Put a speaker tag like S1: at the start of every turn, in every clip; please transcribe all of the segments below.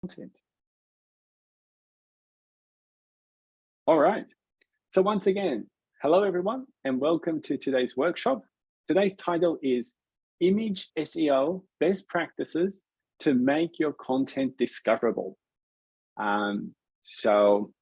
S1: content. All right. So once again, hello everyone and welcome to today's workshop. Today's title is Image SEO Best Practices to Make Your Content Discoverable. Um, so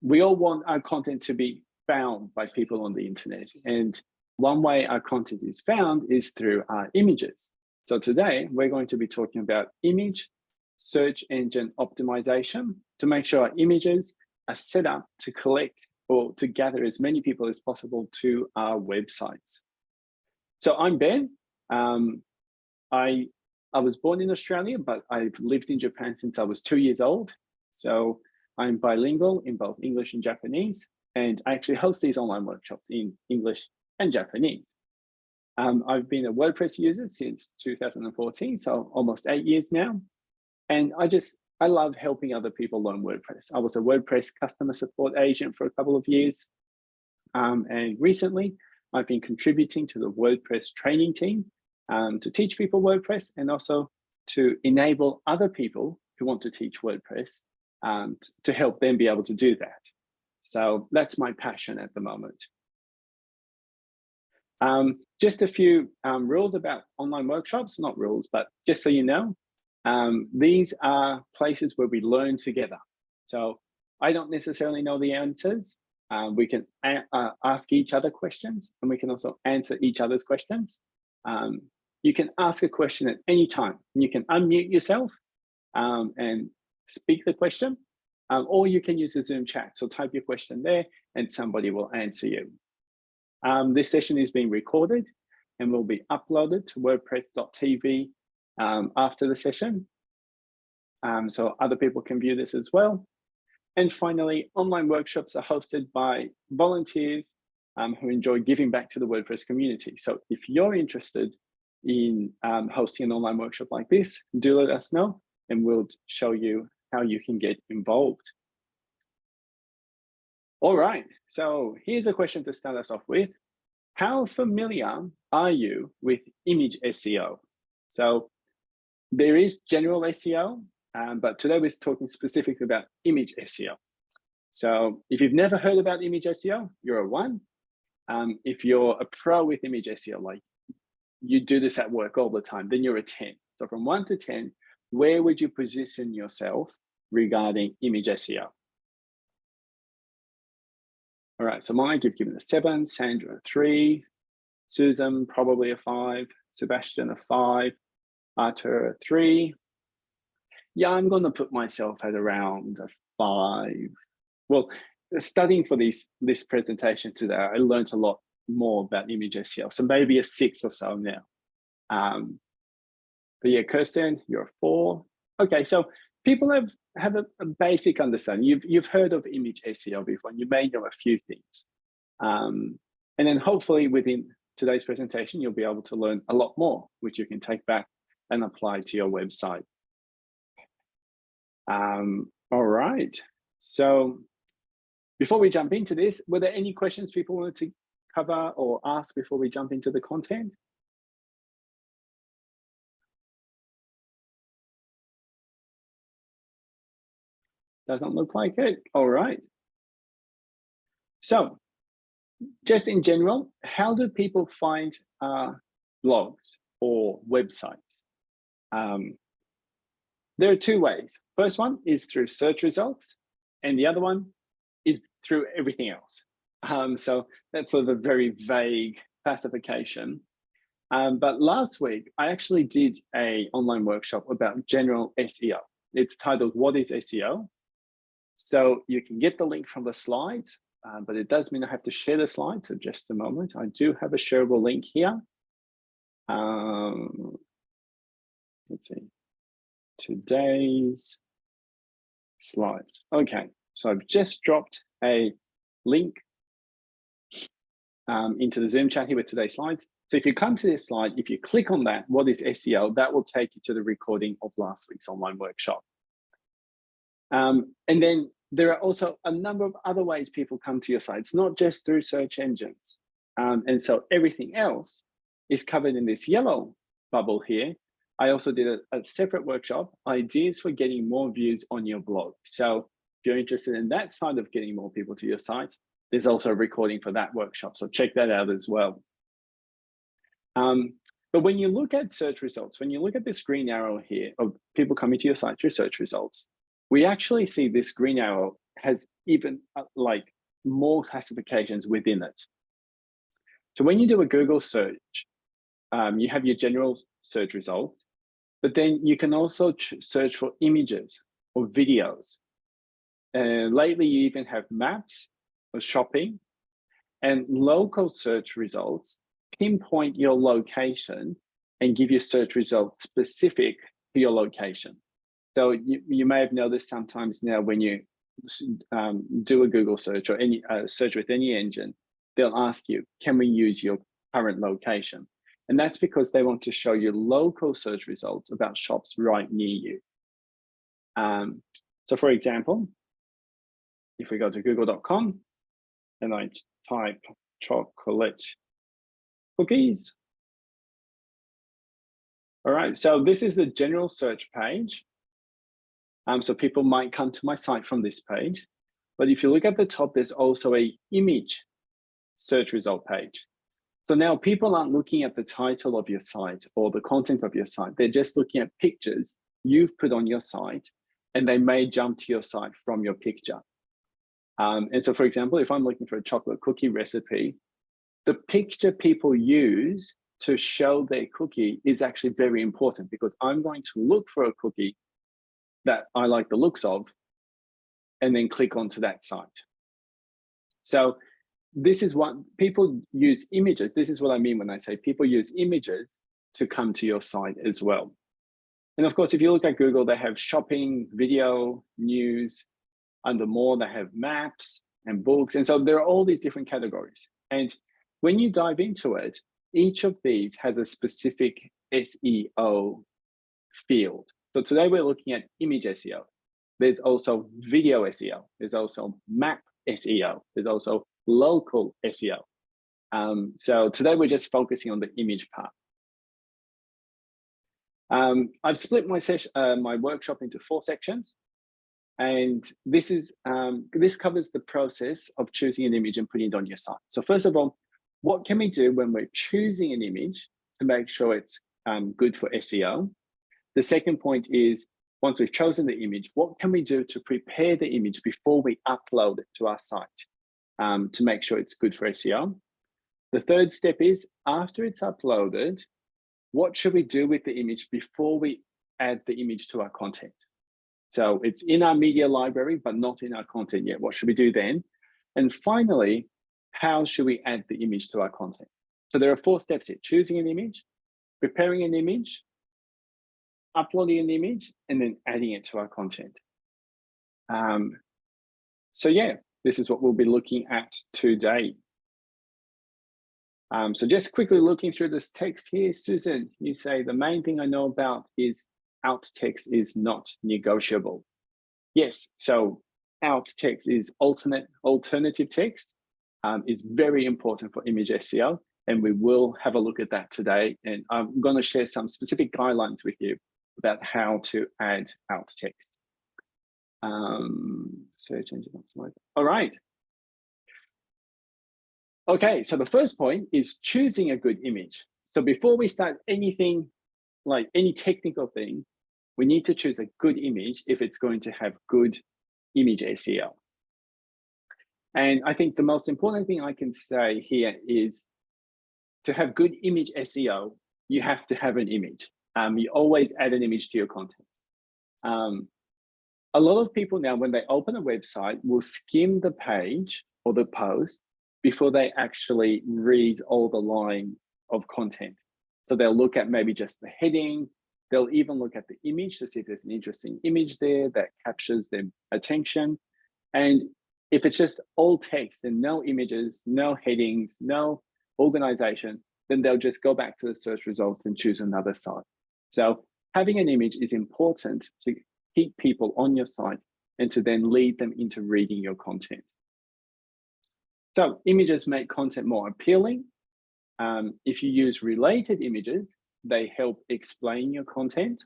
S1: we all want our content to be found by people on the internet. And one way our content is found is through our images. So today we're going to be talking about image search engine optimization to make sure our images are set up to collect or to gather as many people as possible to our websites. So I'm Ben. Um, I, I was born in Australia, but I've lived in Japan since I was two years old. So I'm bilingual in both English and Japanese, and I actually host these online workshops in English and Japanese. Um, I've been a WordPress user since 2014, so almost eight years now. And I just, I love helping other people learn WordPress. I was a WordPress customer support agent for a couple of years. Um, and recently, I've been contributing to the WordPress training team um, to teach people WordPress and also to enable other people who want to teach WordPress um, to help them be able to do that. So that's my passion at the moment. Um, just a few um, rules about online workshops, not rules, but just so you know, um, these are places where we learn together. So I don't necessarily know the answers. Um, we can uh, ask each other questions and we can also answer each other's questions. Um, you can ask a question at any time. You can unmute yourself um, and speak the question, um, or you can use the Zoom chat. So type your question there and somebody will answer you. Um, this session is being recorded and will be uploaded to wordpress.tv um, after the session. Um, so other people can view this as well. And finally, online workshops are hosted by volunteers um, who enjoy giving back to the WordPress community. So if you're interested in um, hosting an online workshop like this, do let us know and we'll show you how you can get involved. All right, so here's a question to start us off with. How familiar are you with image SEO? So there is general SEO, um, but today we're talking specifically about image SEO. So if you've never heard about image SEO, you're a one. Um, if you're a pro with image SEO, like you do this at work all the time, then you're a 10. So from one to 10, where would you position yourself regarding image SEO? All right, so Mike, you've given a seven, Sandra a three, Susan probably a five, Sebastian a five, Arthur three. Yeah, I'm going to put myself at around a five. Well, studying for this this presentation today, I learned a lot more about image SEO, so maybe a six or so now. Um, but yeah, Kirsten, you're a four. Okay, so people have have a, a, basic understanding. You've you've heard of image SEO before, and you may know a few things. Um, and then hopefully within today's presentation, you'll be able to learn a lot more, which you can take back and apply to your website. Um, all right. So before we jump into this, were there any questions people wanted to cover or ask before we jump into the content? Doesn't look like it. All right. So just in general, how do people find uh, blogs or websites? Um, there are two ways. First one is through search results, and the other one is through everything else. Um, so that's sort of a very vague classification. Um, but last week, I actually did a online workshop about general SEO. It's titled, What is SEO? So you can get the link from the slides, uh, but it does mean I have to share the slides. So just a moment, I do have a shareable link here. Um, let's see, today's slides. Okay, so I've just dropped a link um, into the Zoom chat here with today's slides. So if you come to this slide, if you click on that, what is SEO, that will take you to the recording of last week's online workshop. Um, and then there are also a number of other ways people come to your sites, not just through search engines. Um, and so everything else is covered in this yellow bubble here, I also did a, a separate workshop, ideas for getting more views on your blog. So if you're interested in that side of getting more people to your site, there's also a recording for that workshop. So check that out as well. Um, but when you look at search results, when you look at this green arrow here of people coming to your site through search results, we actually see this green arrow has even uh, like more classifications within it. So when you do a Google search, um, you have your general search results, but then you can also search for images or videos. And lately you even have maps or shopping and local search results pinpoint your location and give you search results specific to your location. So you, you may have noticed sometimes now when you um, do a Google search or any uh, search with any engine, they'll ask you, can we use your current location? And that's because they want to show you local search results about shops right near you. Um, so for example, if we go to google.com and I type chocolate cookies. All right, so this is the general search page. Um, so people might come to my site from this page. But if you look at the top, there's also a image search result page. So now people aren't looking at the title of your site or the content of your site. They're just looking at pictures you've put on your site and they may jump to your site from your picture. Um, and so, for example, if I'm looking for a chocolate cookie recipe, the picture people use to show their cookie is actually very important because I'm going to look for a cookie that I like the looks of and then click onto that site. So this is what people use images. This is what I mean when I say people use images to come to your site as well. And of course, if you look at Google, they have shopping, video, news. Under more, they have maps and books. And so there are all these different categories. And when you dive into it, each of these has a specific SEO field. So today we're looking at image SEO. There's also video SEO. There's also map SEO. There's also local SEO. Um, so today we're just focusing on the image part. Um, I've split my uh, my workshop into four sections, and this is um, this covers the process of choosing an image and putting it on your site. So first of all, what can we do when we're choosing an image to make sure it's um, good for SEO? The second point is, once we've chosen the image, what can we do to prepare the image before we upload it to our site um, to make sure it's good for SEO? The third step is, after it's uploaded, what should we do with the image before we add the image to our content? So it's in our media library, but not in our content yet. What should we do then? And finally, how should we add the image to our content? So there are four steps here, choosing an image, preparing an image, uploading an image, and then adding it to our content. Um, so yeah, this is what we'll be looking at today. Um, so just quickly looking through this text here, Susan, you say the main thing I know about is alt text is not negotiable. Yes, so alt text is alternate alternative text um, is very important for image SEO. And we will have a look at that today. And I'm going to share some specific guidelines with you about how to add alt text. Um, search engine optimizer. All right. Okay, so the first point is choosing a good image. So before we start anything, like any technical thing, we need to choose a good image if it's going to have good image SEO. And I think the most important thing I can say here is to have good image SEO, you have to have an image. Um, you always add an image to your content. Um, a lot of people now, when they open a website, will skim the page or the post before they actually read all the line of content. So they'll look at maybe just the heading, they'll even look at the image to see if there's an interesting image there that captures their attention. And if it's just all text and no images, no headings, no organization, then they'll just go back to the search results and choose another site. So having an image is important to keep people on your site and to then lead them into reading your content. So images make content more appealing. Um, if you use related images, they help explain your content.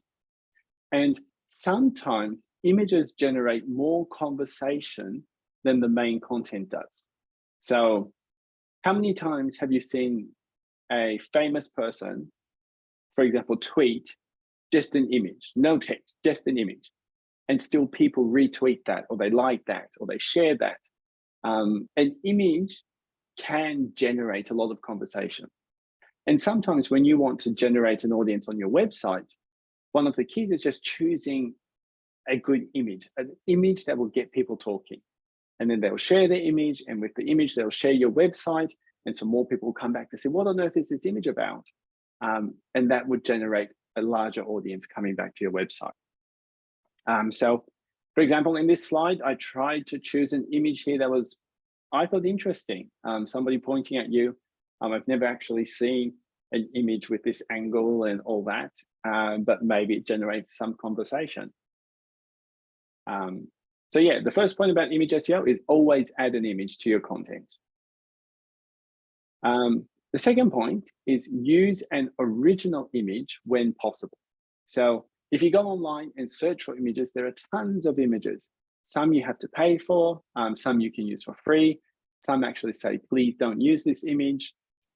S1: And sometimes images generate more conversation than the main content does. So how many times have you seen a famous person, for example, tweet just an image, no text, just an image, and still people retweet that or they like that or they share that. Um, an image can generate a lot of conversation. And sometimes when you want to generate an audience on your website, one of the keys is just choosing a good image, an image that will get people talking. And then they'll share the image and with the image, they'll share your website. And so more people will come back to say, what on earth is this image about? Um, and that would generate a larger audience coming back to your website. Um, so for example, in this slide, I tried to choose an image here that was, I thought interesting. Um, somebody pointing at you. Um, I've never actually seen an image with this angle and all that, um, but maybe it generates some conversation. Um, so yeah, the first point about image SEO is always add an image to your content. Um, the second point is use an original image when possible. So if you go online and search for images, there are tons of images. Some you have to pay for, um, some you can use for free. Some actually say, please don't use this image.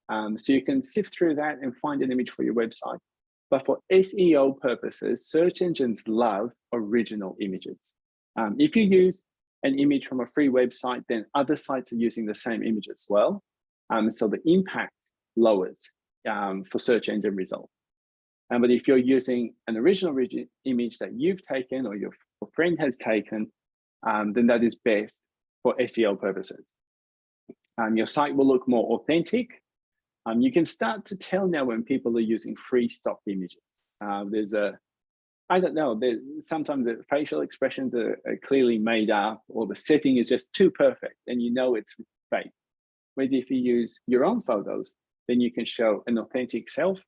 S1: Um, so you can sift through that and find an image for your website. But for SEO purposes, search engines love original images. Um, if you use an image from a free website, then other sites are using the same image as well. Um, so the impact lowers um, for search engine results. Um, but if you're using an original image that you've taken or your friend has taken, um, then that is best for SEO purposes. Um, your site will look more authentic. Um, you can start to tell now when people are using free stock images. Uh, there's a, I don't know, sometimes the facial expressions are, are, clearly made up or the setting is just too perfect and you know it's fake. Whereas if you use your own photos, then you can show an authentic self.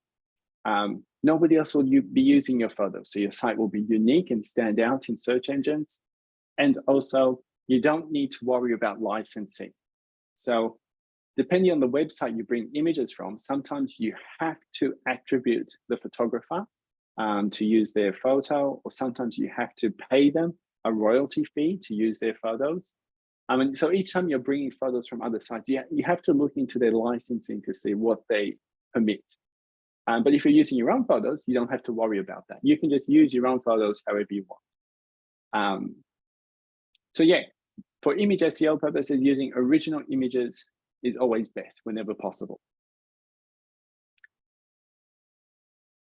S1: Um, nobody else will be using your photos. So your site will be unique and stand out in search engines. And also you don't need to worry about licensing. So depending on the website you bring images from, sometimes you have to attribute the photographer um, to use their photo, or sometimes you have to pay them a royalty fee to use their photos. I mean, so each time you're bringing photos from other sites, you, you have to look into their licensing to see what they permit. Um, but if you're using your own photos, you don't have to worry about that. You can just use your own photos however you want. Um, so yeah, for image SEO purposes, using original images is always best whenever possible.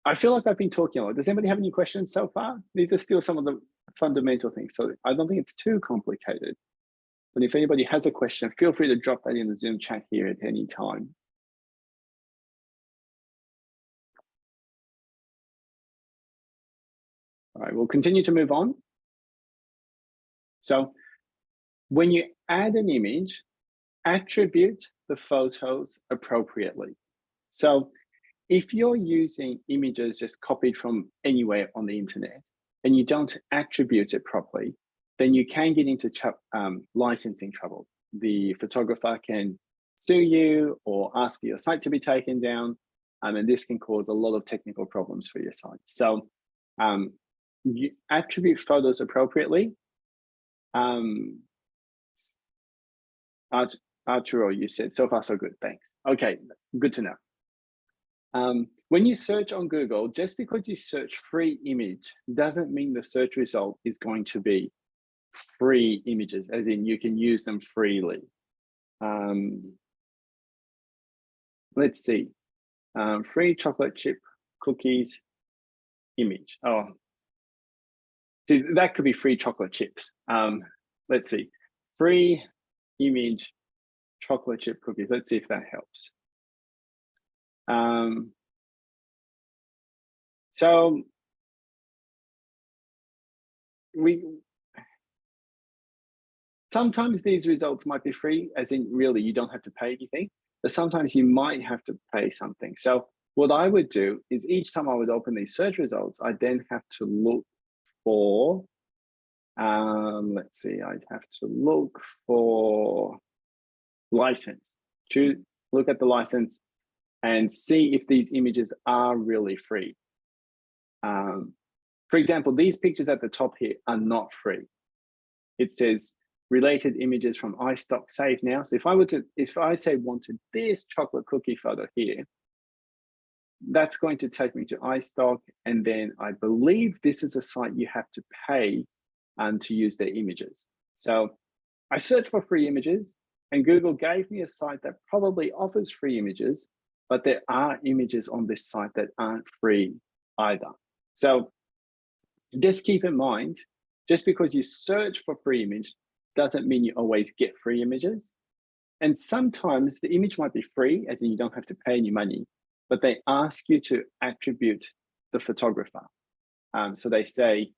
S1: I feel like I've been talking a lot. Does anybody have any questions so far? These are still some of the fundamental things. So I don't think it's too complicated. But if anybody has a question, feel free to drop that in the Zoom chat here at any time. All right, we'll continue to move on. So when you add an image, attribute the photos appropriately. So if you're using images just copied from anywhere on the internet and you don't attribute it properly, then you can get into um, licensing trouble. The photographer can sue you or ask for your site to be taken down. Um, and this can cause a lot of technical problems for your site. So um, you attribute photos appropriately. Um, Art, Arturo, you said so far so good, thanks. Okay, good to know. Um, when you search on Google, just because you search free image doesn't mean the search result is going to be free images, as in you can use them freely. Um, let's see, um, free chocolate chip cookies image. Oh, see, that could be free chocolate chips. Um, let's see, free image chocolate chip cookies. Let's see if that helps. Um, so we Sometimes these results might be free, as in really you don't have to pay anything, but sometimes you might have to pay something. So what I would do is each time I would open these search results, I then have to look for, um, let's see, I'd have to look for license, choose, look at the license. and see if these images are really free. Um, for example, these pictures at the top here are not free. It says related images from iStock save now. So if I were to, if I say wanted this chocolate cookie photo here, that's going to take me to iStock. And then I believe this is a site you have to pay um, to use their images. So I searched for free images and Google gave me a site that probably offers free images, but there are images on this site that aren't free either. So just keep in mind, just because you search for free image doesn't mean you always get free images. And sometimes the image might be free, as in you don't have to pay any money, but they ask you to attribute the photographer. Um, so they say,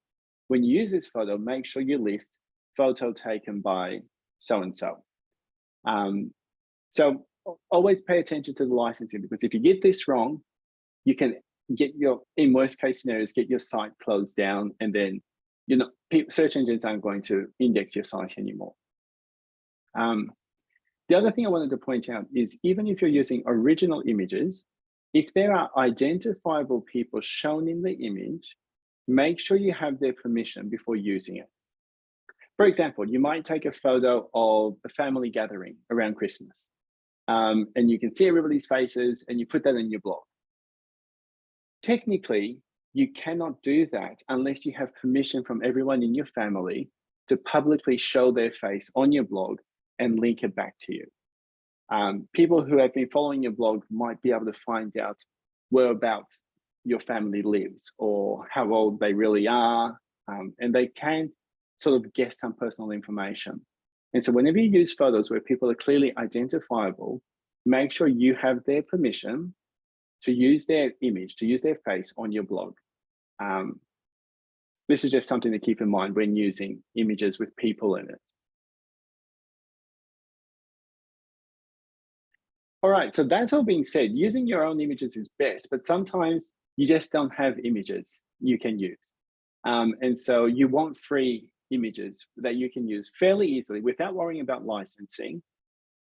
S1: when you use this photo, make sure you list photo taken by so-and-so. Um, so always pay attention to the licensing because if you get this wrong, you can get your, in worst case scenarios, get your site closed down and then you know, search engines aren't going to index your site anymore. Um, the other thing I wanted to point out is even if you're using original images, if there are identifiable people shown in the image, make sure you have their permission before using it. For example, you might take a photo of a family gathering around Christmas um, and you can see everybody's faces and you put that in your blog. Technically, you cannot do that unless you have permission from everyone in your family to publicly show their face on your blog and link it back to you. Um, people who have been following your blog might be able to find out whereabouts your family lives or how old they really are. Um, and they can sort of guess some personal information. And so whenever you use photos where people are clearly identifiable, make sure you have their permission to use their image, to use their face on your blog. Um, this is just something to keep in mind when using images with people in it. All right, so that's all being said, using your own images is best, but sometimes you just don't have images you can use. Um, and so you want free images that you can use fairly easily without worrying about licensing.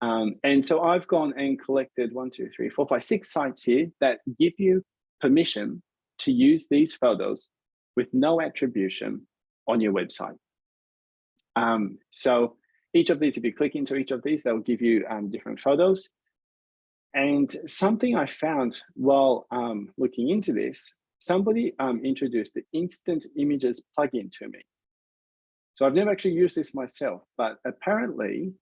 S1: Um, and so I've gone and collected one, two, three, four, five, six sites here that give you permission to use these photos with no attribution on your website. Um, so each of these, if you click into each of these, they'll give you um, different photos. And something I found while um, looking into this, somebody um, introduced the Instant Images plugin to me. So I've never actually used this myself, but apparently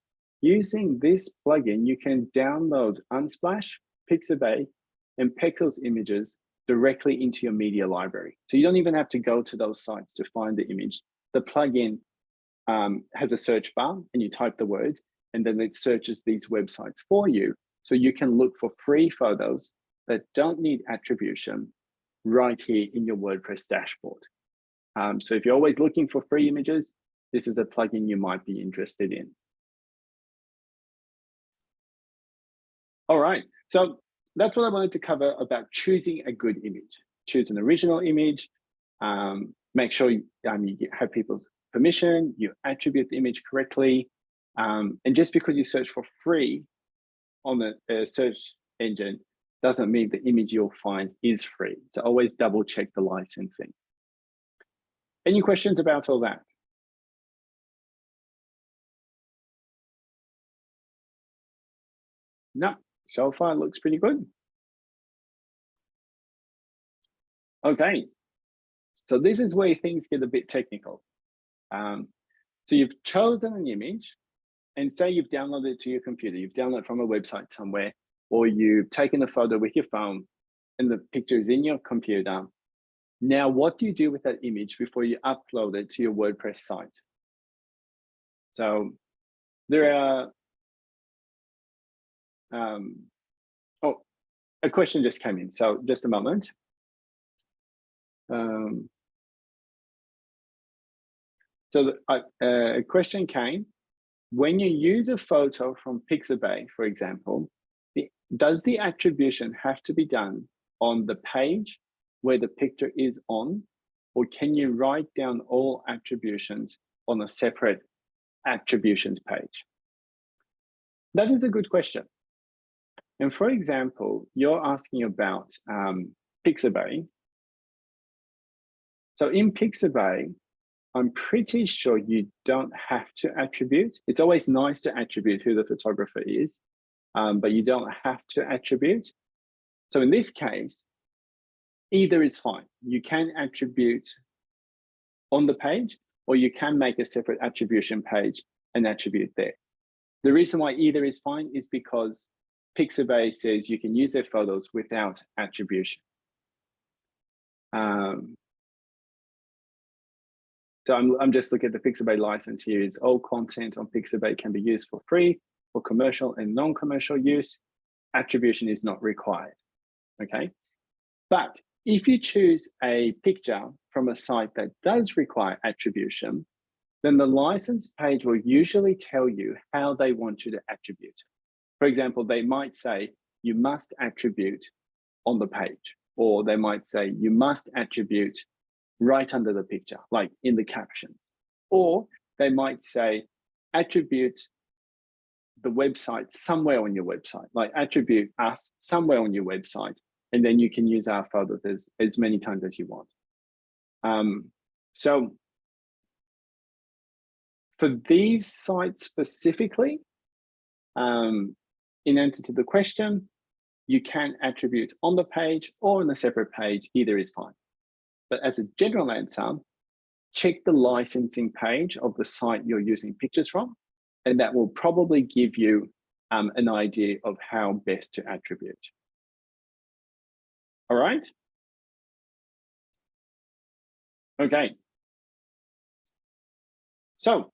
S1: using this plugin, you can download Unsplash, Pixabay, and Pexels images directly into your media library. So you don't even have to go to those sites to find the image. The plugin um, has a search bar and you type the word and then it searches these websites for you. So you can look for free photos that don't need attribution right here in your WordPress dashboard. Um, so if you're always looking for free images, this is a plugin you might be interested in. All right, so that's what I wanted to cover about choosing a good image. Choose an original image, um, make sure you, um, you have people's permission, you attribute the image correctly. Um, and just because you search for free on the uh, search engine doesn't mean the image you'll find is free. So always double check the licensing. Any questions about all that? No, so far looks pretty good. Okay, so this is where things get a bit technical. Um, so you've chosen an image and say you've downloaded it to your computer, you've downloaded from a website somewhere, or you've taken a photo with your phone and the picture is in your computer. Now, what do you do with that image before you upload it to your WordPress site? So there are um, oh, a question just came in. So just a moment. Um, so the, uh, a question came, when you use a photo from Pixabay, for example, the, does the attribution have to be done on the page where the picture is on, or can you write down all attributions on a separate attributions page? That is a good question. And for example, you're asking about um, Pixabay. So in Pixabay, I'm pretty sure you don't have to attribute. It's always nice to attribute who the photographer is, um, but you don't have to attribute. So in this case, either is fine. You can attribute on the page, or you can make a separate attribution page and attribute there. The reason why either is fine is because Pixabay says you can use their photos without attribution. Um, so I'm, I'm just looking at the Pixabay license here. It's all content on Pixabay can be used for free for commercial and non-commercial use. Attribution is not required, okay? But if you choose a picture from a site that does require attribution, then the license page will usually tell you how they want you to attribute. For example, they might say you must attribute on the page, or they might say you must attribute right under the picture, like in the captions. Or they might say attribute the website somewhere on your website, like attribute us somewhere on your website, and then you can use our photos as, as many times as you want. Um, so for these sites specifically, um, in answer to the question, you can attribute on the page or on a separate page, either is fine. But as a general answer, check the licensing page of the site you're using pictures from, and that will probably give you um, an idea of how best to attribute. All right. Okay. So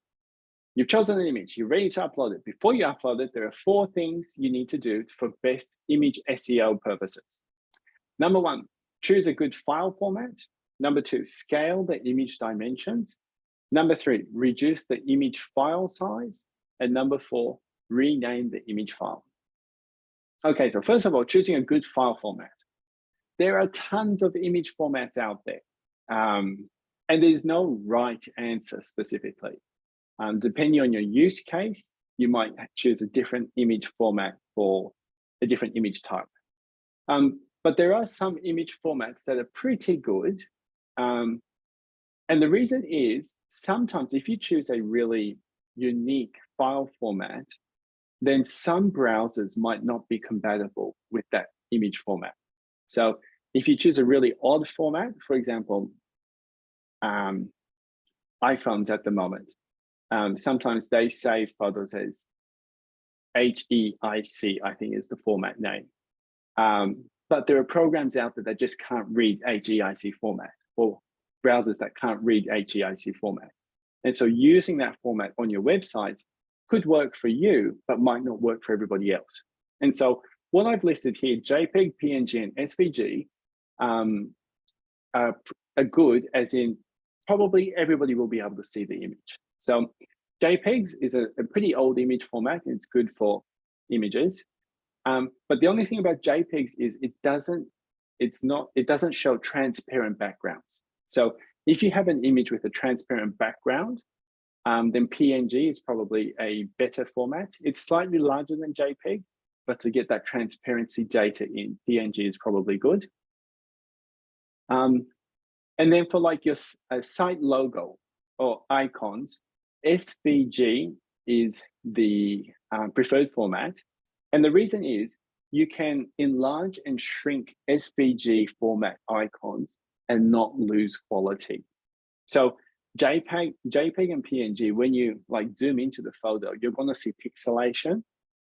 S1: you've chosen an image, you're ready to upload it. Before you upload it, there are four things you need to do for best image SEO purposes. Number one, choose a good file format. Number two, scale the image dimensions. Number three, reduce the image file size. And number four, rename the image file. Okay, so first of all, choosing a good file format. There are tons of image formats out there. Um, and there's no right answer specifically. Um, depending on your use case, you might choose a different image format for a different image type. Um, but there are some image formats that are pretty good um, and the reason is sometimes if you choose a really unique file format, then some browsers might not be compatible with that image format. So if you choose a really odd format, for example, um, iPhones at the moment, um, sometimes they save photos as HEIC, I think is the format name. Um, but there are programs out there that just can't read HEIC format or browsers that can't read HEIC format. And so using that format on your website could work for you, but might not work for everybody else. And so what I've listed here, JPEG, PNG, and SVG um, are, are good as in probably everybody will be able to see the image. So JPEGs is a, a pretty old image format. It's good for images. Um, but the only thing about JPEGs is it doesn't it's not, it doesn't show transparent backgrounds. So if you have an image with a transparent background, um, then PNG is probably a better format. It's slightly larger than JPEG, but to get that transparency data in, PNG is probably good. Um, and then for like your uh, site logo or icons, SVG is the um, preferred format. And the reason is you can enlarge and shrink SVG format icons and not lose quality. So JPEG, JPEG and PNG, when you like zoom into the photo, you're going to see pixelation.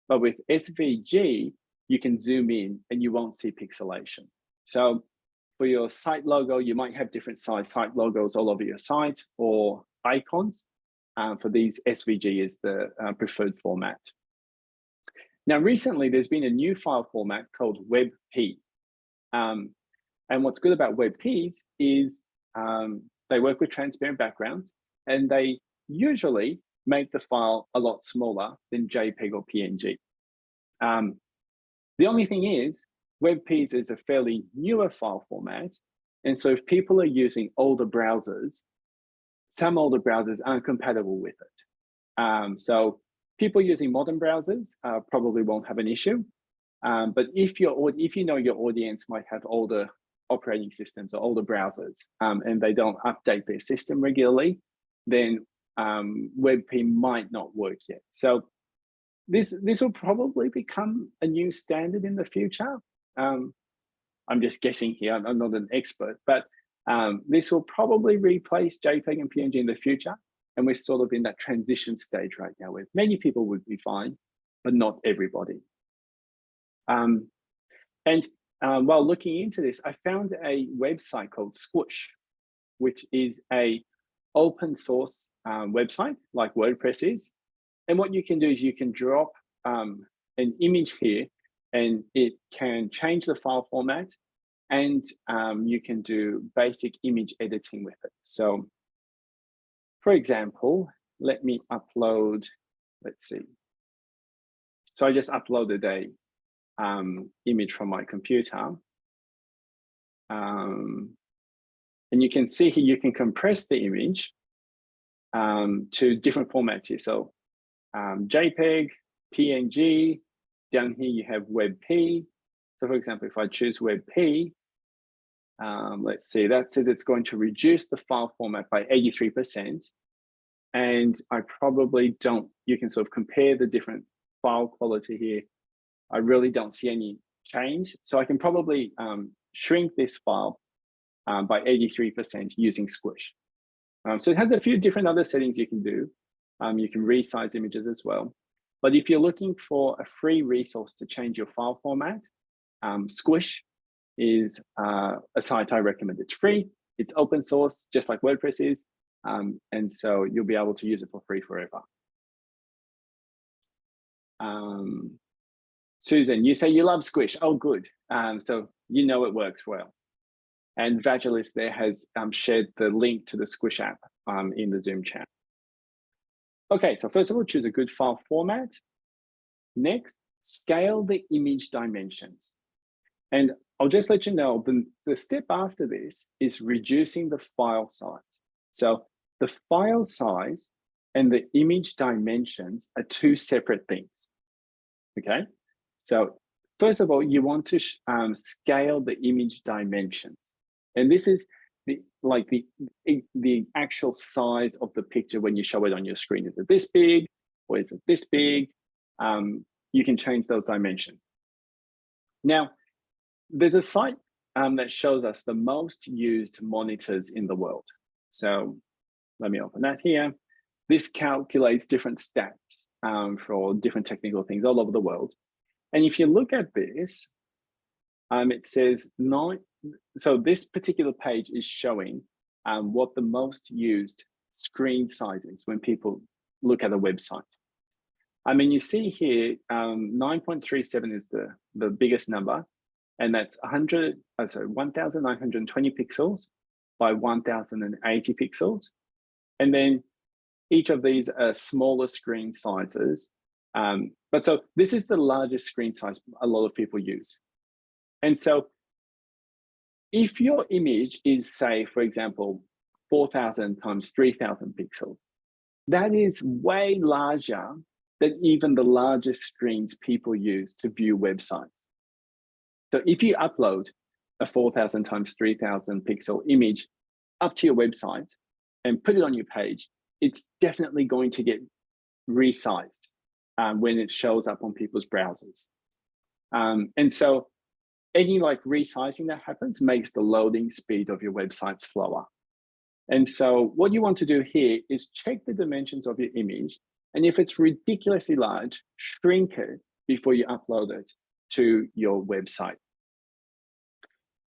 S1: But with SVG, you can zoom in and you won't see pixelation. So for your site logo, you might have different size site logos all over your site or icons. For these, SVG is the uh, preferred format. Now, recently, there's been a new file format called WebP. Um, and what's good about WebPs is um, they work with transparent backgrounds and they usually make the file a lot smaller than JPEG or PNG. Um, the only thing is, WebPs is a fairly newer file format. And so if people are using older browsers, some older browsers aren't compatible with it. Um, so people using modern browsers uh, probably won't have an issue. Um, but if your if you know your audience might have older operating systems or older browsers um, and they don't update their system regularly, then um, WebP might not work yet. So this this will probably become a new standard in the future. Um, I'm just guessing here. I'm not an expert, but um, this will probably replace JPEG and PNG in the future. And we're sort of in that transition stage right now where many people would be fine, but not everybody. Um, and um, while looking into this, I found a website called Squoosh, which is a open source um, website like WordPress is. And what you can do is you can drop um, an image here and it can change the file format and um, you can do basic image editing with it. So for example, let me upload, let's see. So I just uploaded a um, image from my computer. Um, and you can see here, you can compress the image um, to different formats here. So um, JPEG, PNG, down here you have WebP. So for example, if I choose WebP, um, let's see, that says it's going to reduce the file format by 83%. And I probably don't, you can sort of compare the different file quality here I really don't see any change. So I can probably um, shrink this file um, by 83% using Squish. Um, so it has a few different other settings you can do. Um, you can resize images as well. But if you're looking for a free resource to change your file format, um, Squoosh is uh, a site I recommend. It's free, it's open source, just like WordPress is. Um, and so you'll be able to use it for free forever. Um, Susan, you say you love Squish. Oh, good. Um, so you know it works well. And Vagilis there has um, shared the link to the Squish app um, in the Zoom chat. Okay, so first of all, choose a good file format. Next, scale the image dimensions. And I'll just let you know, the, the step after this is reducing the file size. So the file size and the image dimensions are two separate things, okay? So first of all, you want to um, scale the image dimensions. And this is the, like the, the actual size of the picture when you show it on your screen. Is it this big or is it this big? Um, you can change those dimensions. Now, there's a site um, that shows us the most used monitors in the world. So let me open that here. This calculates different stats um, for different technical things all over the world. And if you look at this, um, it says nine. So this particular page is showing um, what the most used screen size is when people look at a website. I mean, you see here, um, 9.37 is the, the biggest number, and that's 100, oh, sorry, 1,920 pixels by 1,080 pixels. And then each of these are smaller screen sizes um, but so this is the largest screen size a lot of people use. And so if your image is say, for example, 4,000 times 3,000 pixels, that is way larger than even the largest screens people use to view websites. So if you upload a 4,000 times 3,000 pixel image up to your website and put it on your page, it's definitely going to get resized um, when it shows up on people's browsers. Um, and so any like resizing that happens makes the loading speed of your website slower. And so what you want to do here is check the dimensions of your image. And if it's ridiculously large, shrink it before you upload it to your website.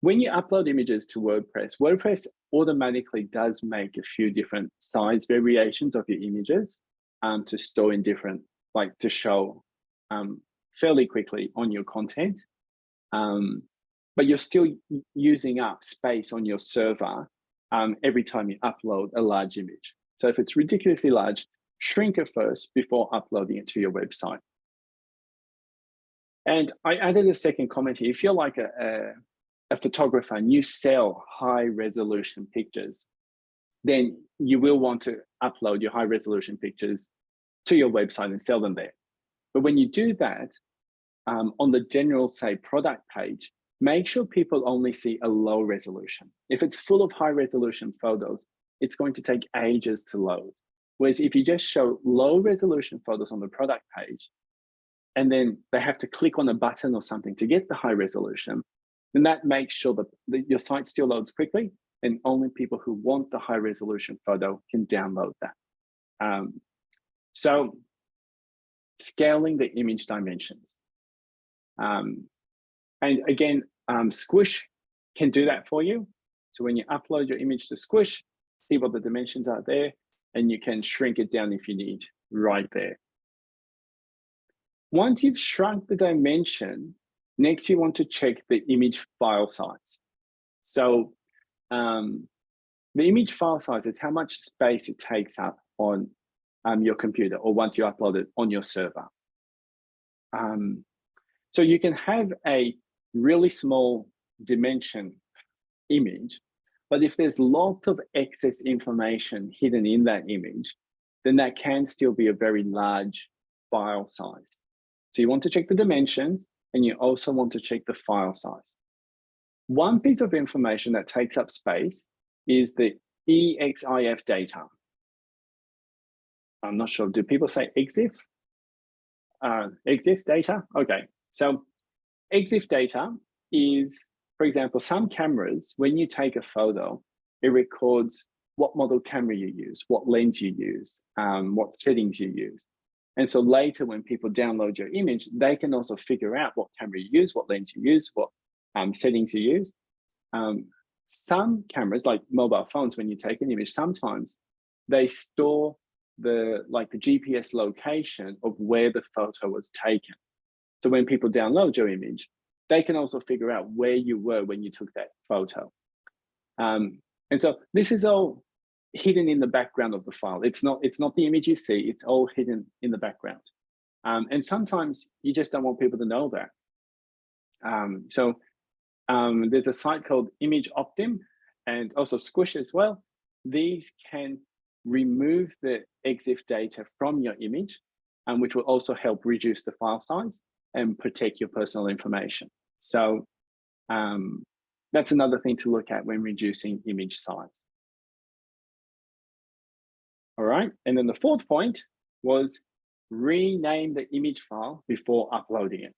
S1: When you upload images to WordPress, WordPress automatically does make a few different size variations of your images um, to store in different like to show um, fairly quickly on your content, um, but you're still using up space on your server um, every time you upload a large image. So if it's ridiculously large, shrink it first before uploading it to your website. And I added a second comment here. If you're like a, a, a photographer and you sell high resolution pictures, then you will want to upload your high resolution pictures to your website and sell them there. But when you do that, um, on the general, say, product page, make sure people only see a low resolution. If it's full of high resolution photos, it's going to take ages to load. Whereas if you just show low resolution photos on the product page, and then they have to click on a button or something to get the high resolution, then that makes sure that, that your site still loads quickly and only people who want the high resolution photo can download that. Um, so scaling the image dimensions. Um, and again, um, Squoosh can do that for you. So when you upload your image to Squoosh, see what the dimensions are there, and you can shrink it down if you need right there. Once you've shrunk the dimension, next you want to check the image file size. So um, the image file size is how much space it takes up on um, your computer or once you upload it on your server. Um, so you can have a really small dimension image, but if there's lots of excess information hidden in that image, then that can still be a very large file size. So you want to check the dimensions and you also want to check the file size. One piece of information that takes up space is the EXIF data. I'm not sure, do people say EXIF? Uh, EXIF data? Okay, so EXIF data is, for example, some cameras, when you take a photo, it records what model camera you use, what lens you use, um, what settings you use. And so later when people download your image, they can also figure out what camera you use, what lens you use, what um, settings you use. Um, some cameras, like mobile phones, when you take an image, sometimes they store the like the GPS location of where the photo was taken. So when people download your image, they can also figure out where you were when you took that photo. Um, and so this is all hidden in the background of the file. It's not, it's not the image you see, it's all hidden in the background. Um, and sometimes you just don't want people to know that. Um, so um, there's a site called ImageOptim and also Squoosh as well. These can remove the EXIF data from your image, um, which will also help reduce the file size and protect your personal information. So um, that's another thing to look at when reducing image size. All right, and then the fourth point was rename the image file before uploading it.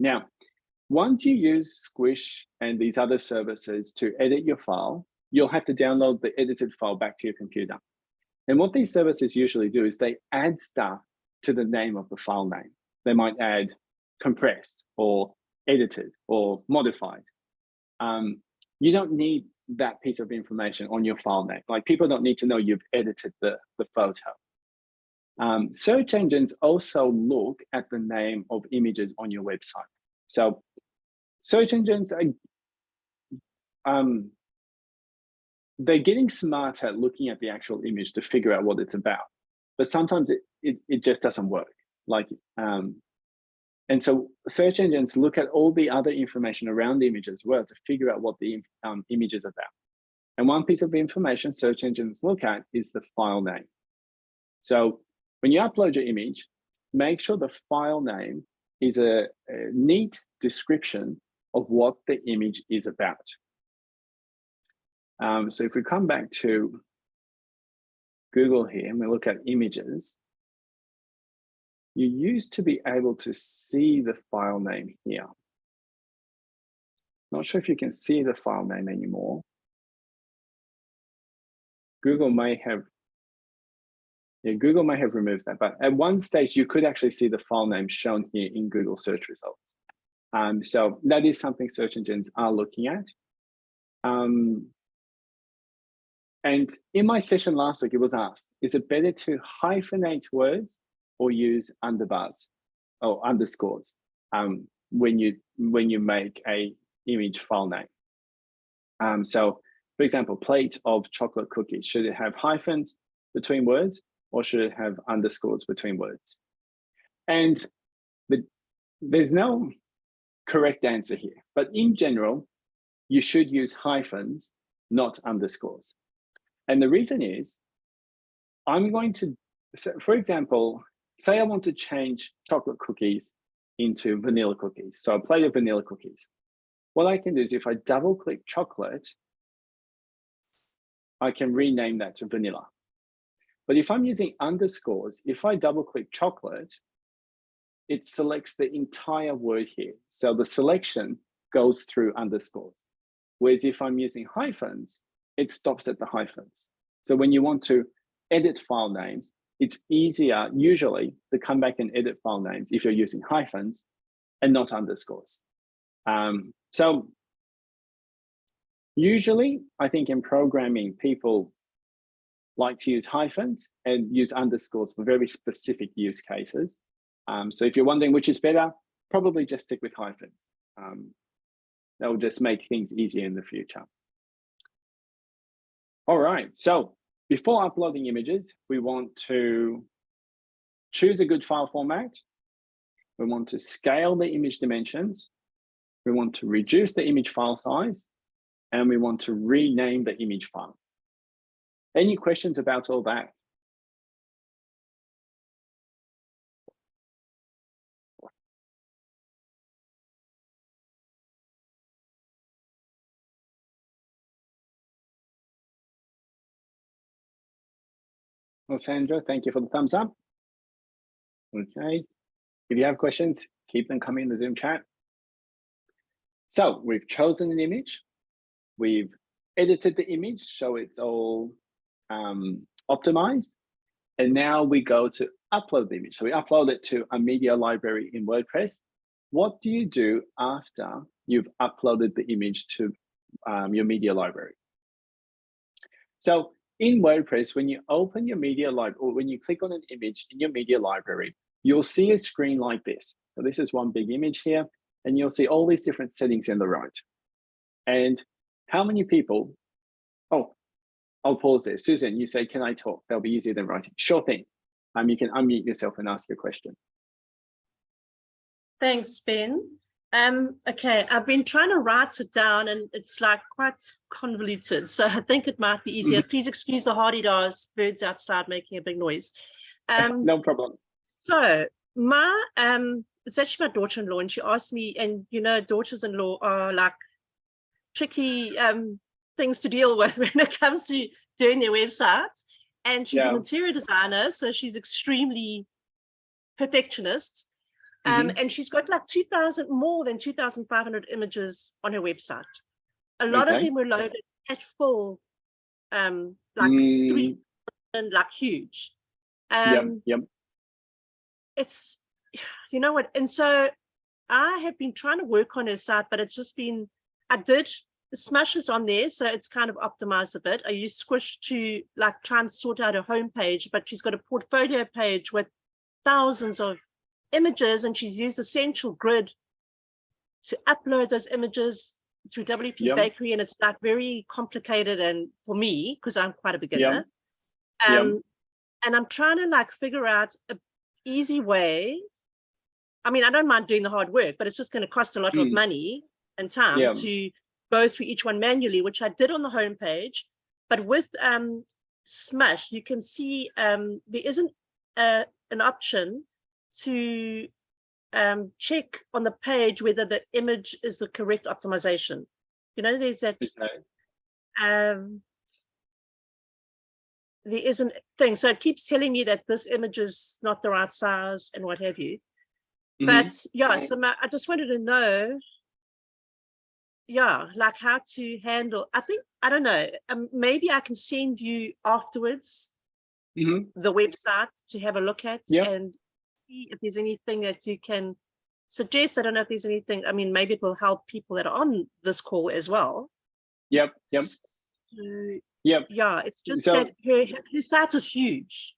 S1: Now, once you use Squoosh and these other services to edit your file, you'll have to download the edited file back to your computer. And what these services usually do is they add stuff to the name of the file name. They might add compressed or edited or modified. Um, you don't need that piece of information on your file name. Like people don't need to know you've edited the, the photo. Um, search engines also look at the name of images on your website. So search engines are um, they're getting smarter at looking at the actual image to figure out what it's about. But sometimes it, it, it just doesn't work. Like, um, and so search engines look at all the other information around the image as well to figure out what the um, image is about. And one piece of information search engines look at is the file name. So when you upload your image, make sure the file name is a, a neat description of what the image is about. Um, so if we come back to Google here and we look at images, you used to be able to see the file name here. Not sure if you can see the file name anymore. Google may have, yeah, Google may have removed that, but at one stage you could actually see the file name shown here in Google search results. Um, so that is something search engines are looking at. Um, and in my session last week, it was asked, is it better to hyphenate words or use underbars or underscores um, when you when you make a image file name? Um, so, for example, plate of chocolate cookies, should it have hyphens between words or should it have underscores between words? And the, there's no correct answer here. But in general, you should use hyphens, not underscores. And the reason is, I'm going to, for example, say I want to change chocolate cookies into vanilla cookies. So a plate of vanilla cookies. What I can do is if I double click chocolate, I can rename that to vanilla. But if I'm using underscores, if I double click chocolate, it selects the entire word here. So the selection goes through underscores. Whereas if I'm using hyphens, it stops at the hyphens. So when you want to edit file names, it's easier usually to come back and edit file names if you're using hyphens and not underscores. Um, so usually I think in programming, people like to use hyphens and use underscores for very specific use cases. Um, so if you're wondering which is better, probably just stick with hyphens. Um, that will just make things easier in the future. All right, so before uploading images, we want to choose a good file format. We want to scale the image dimensions. We want to reduce the image file size, and we want to rename the image file. Any questions about all that? Well, Sandra, thank you for the thumbs up. Okay, if you have questions, keep them coming in the Zoom chat. So we've chosen an image, we've edited the image so it's all um, optimized, and now we go to upload the image. So we upload it to a media library in WordPress. What do you do after you've uploaded the image to um, your media library? So in WordPress, when you open your media library, or when you click on an image in your media library, you'll see a screen like this. So this is one big image here, and you'll see all these different settings in the right. And how many people, oh, I'll pause there. Susan, you say, can I talk? That'll be easier than writing. Sure thing. Um, you can unmute yourself and ask your question.
S2: Thanks, Ben. Um, okay, I've been trying to write it down and it's like quite convoluted. So I think it might be easier. Mm -hmm. Please excuse the hadedas birds outside making a big noise.
S1: Um, no problem.
S2: So my, um, it's actually my daughter-in-law and she asked me, and you know, daughters-in-law are like tricky um, things to deal with when it comes to doing their websites. And she's yeah. an interior designer, so she's extremely perfectionist. Um, mm -hmm. And she's got like 2,000, more than 2,500 images on her website. A lot okay. of them were loaded at full, um, like mm. three, and like huge. Um,
S1: yep, yep.
S2: It's, you know what, and so I have been trying to work on her site, but it's just been, I did smashes on there, so it's kind of optimized a bit. I use Squoosh to like try and sort out a homepage, but she's got a portfolio page with thousands of images and she's used Essential Grid to upload those images through WP yep. Bakery and it's like very complicated and for me because I'm quite a beginner. Yep. Um, yep. And I'm trying to like figure out a easy way. I mean, I don't mind doing the hard work, but it's just going to cost a lot mm. of money and time to go through each one manually, which I did on the homepage. But with um, Smush, you can see um, there isn't a, an option to um, check on the page whether the image is the correct optimization. You know, there's that, um, there isn't thing. So it keeps telling me that this image is not the right size and what have you. Mm -hmm. But yeah, so my, I just wanted to know, yeah, like how to handle, I think, I don't know, um, maybe I can send you afterwards mm -hmm. the website to have a look at yep. and see if there's anything that you can suggest. I don't know if there's anything, I mean, maybe it will help people that are on this call as well.
S1: Yep, yep.
S2: So, yep. Yeah, it's just so, that her, her site is huge.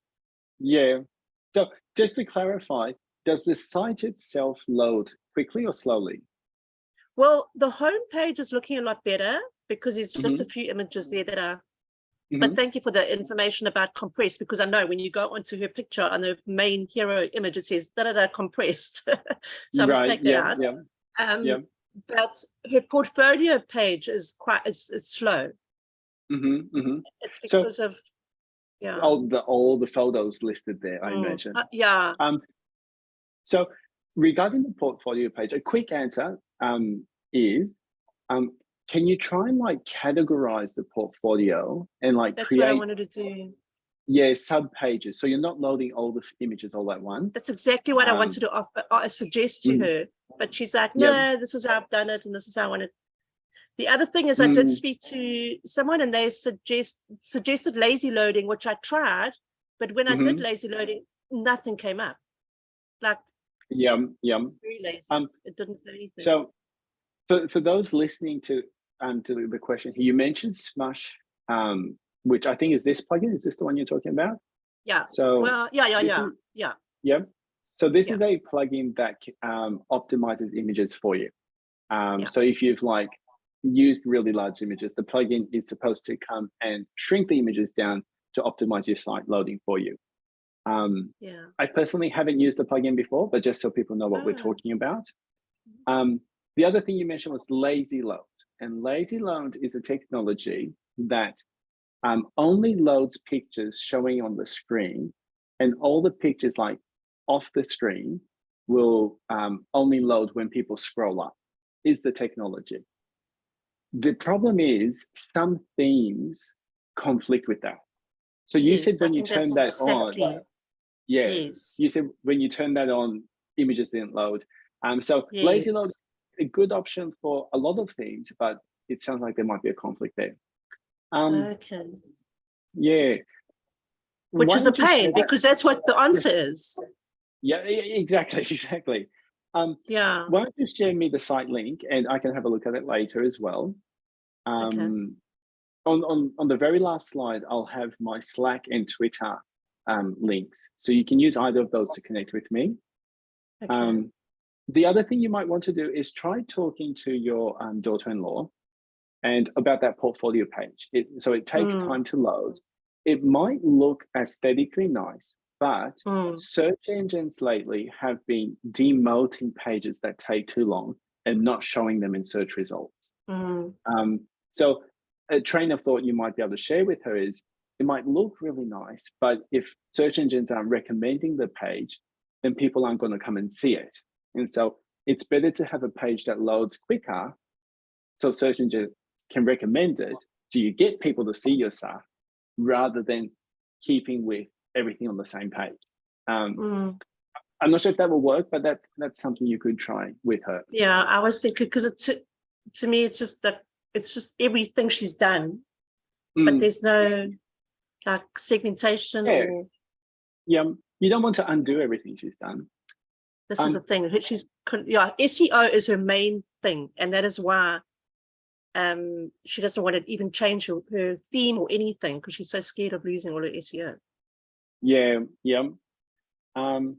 S1: Yeah. So just to clarify, does the site itself load quickly or slowly?
S2: Well, the home page is looking a lot better because there's just mm -hmm. a few images there that are Mm -hmm. But mm-hmm. thank you for the information about compressed, because I know when you go onto her picture on the main hero image, it says da da da compressed. so I must take that yeah, out. Yeah. Um, yeah. But her portfolio page is quite it's, it's slow.
S1: Mm -hmm, mm -hmm.
S2: It's because so, of yeah
S1: all the all the photos listed there. I mm. imagine.
S2: Uh, yeah.
S1: Um. So regarding the portfolio page, a quick answer um, is, um, can you try and like categorize the portfolio and like
S2: That's what I
S1: create,
S2: wanted to do.
S1: yeah, sub pages. So you're not loading all the images all at once.
S2: That's exactly what I
S1: Um,
S2: wanted to offer, I suggest to
S1: Mm.
S2: her. But she's like,
S1: Yeah.
S2: no, this is how I've done it and this is how I want it. The other thing is I did
S1: Mm.
S2: speak to someone and they suggest suggested lazy loading, which I tried. But when I
S1: Mm-hmm.
S2: did lazy loading, nothing came up. Like
S1: Yum, yum.
S2: very lazy.
S1: Um,
S2: it didn't do anything.
S1: So for, for those listening to um to the- question here, you mentioned Smush, um, which I think is this plugin. Is this the one you're talking about?
S2: yeah.
S1: So
S2: Well, yeah, yeah, yeah, yeah.
S1: yeah. So this
S2: Yeah.
S1: is a plugin that um, optimizes images for you. Um,
S2: Yeah.
S1: So if you've like used really large images, the plugin is supposed to come and shrink the images down to optimize your site loading for you. Um,
S2: Yeah.
S1: I personally haven't used the plugin before, but just so people know what we're
S2: Ah.
S1: talking about. Um, the other thing you mentioned was lazy load. And lazy load is a technology that um, only loads pictures showing on the screen and all the pictures like off the screen will um, only load when people scroll up is the technology. The problem is some themes conflict with that. So you said
S2: Yes, I
S1: when you turn that on, yeah,
S2: Yes.
S1: you said when you turn that on, images didn't load. Um, so lazy load,
S2: Yes.
S1: A good option for a lot of things, but it sounds like there might be a conflict there. Um,
S2: Okay.
S1: yeah.
S2: Which
S1: Why
S2: is a
S1: don't you share
S2: pain because that's what the answer is.
S1: Yeah, exactly, exactly. Um,
S2: Yeah.
S1: why don't you share me the site link and I can have a look at it later as well.
S2: Okay.
S1: Um, on, on, on the very last slide, I'll have my Slack and Twitter um, links. So you can use either of those to connect with me.
S2: Okay.
S1: Um, the other thing you might want to do is try talking to your um, daughter-in-law and about that portfolio page. It, so it takes
S2: Mm.
S1: time to load. It might look aesthetically nice, but
S2: Mm,
S1: search engines lately have been demoting pages that take too long and not showing them in search results.
S2: mm,
S1: Um, so a train of thought you might be able to share with her is it might look really nice, but if search engines aren't recommending the page, then people aren't going to come and see it. And so it's better to have a page that loads quicker so search engines can recommend it. So you get people to see your stuff rather than keeping with everything on the same page. Um,
S2: mm.
S1: I'm not sure if that will work, but that's that's something you could try with her.
S2: Yeah, I was thinking because it to, to me it's just that it's just everything she's done, but
S1: Mm,
S2: there's no like segmentation
S1: Yeah.
S2: or
S1: yeah, you don't want to undo everything she's done.
S2: This is
S1: Um,
S2: the thing. She's yeah, SEO is her main thing, and that is why um she doesn't want to even change her, her theme or anything because she's so scared of losing all her SEO.
S1: Yeah, yeah. Um,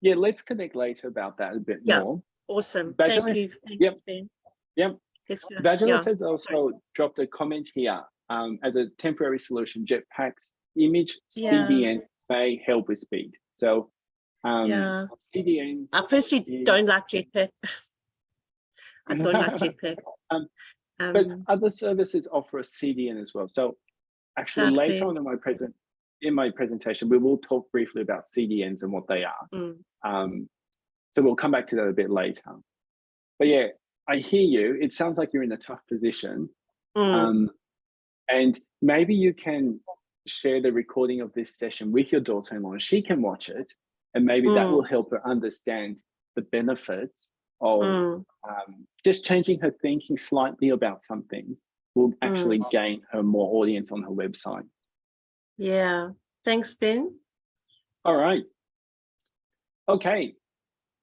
S1: yeah, let's connect later about that a bit
S2: Yeah.
S1: more.
S2: Awesome.
S1: Vagilis-
S2: Thank you.
S1: yep,
S2: Ben.
S1: yep. Vagilis
S2: Yeah.
S1: has also dropped a comment here um, as a temporary solution. Jetpack's image
S2: Yeah.
S1: CDN may help with speed. So um,
S2: Yeah.
S1: CDN,
S2: I personally don't like Jetpack. I don't like Jetpack.
S1: Um, but
S2: Um,
S1: other services offer a CDN as well. So actually later on in my present in my presentation, we will talk briefly about CDNs and what they are.
S2: mm,
S1: Um, so we'll come back to that a bit later. But yeah, I hear you. It sounds like you're in a tough position.
S2: mm,
S1: Um, and maybe you can share the recording of this session with your daughter-in-law. She can watch it, and maybe that
S2: Mm.
S1: will help her understand the benefits of
S2: mm.
S1: um, just changing her thinking slightly about some things will actually
S2: Mm.
S1: gain her more audience on her website.
S2: Yeah. Thanks, Ben.
S1: All right. Okay.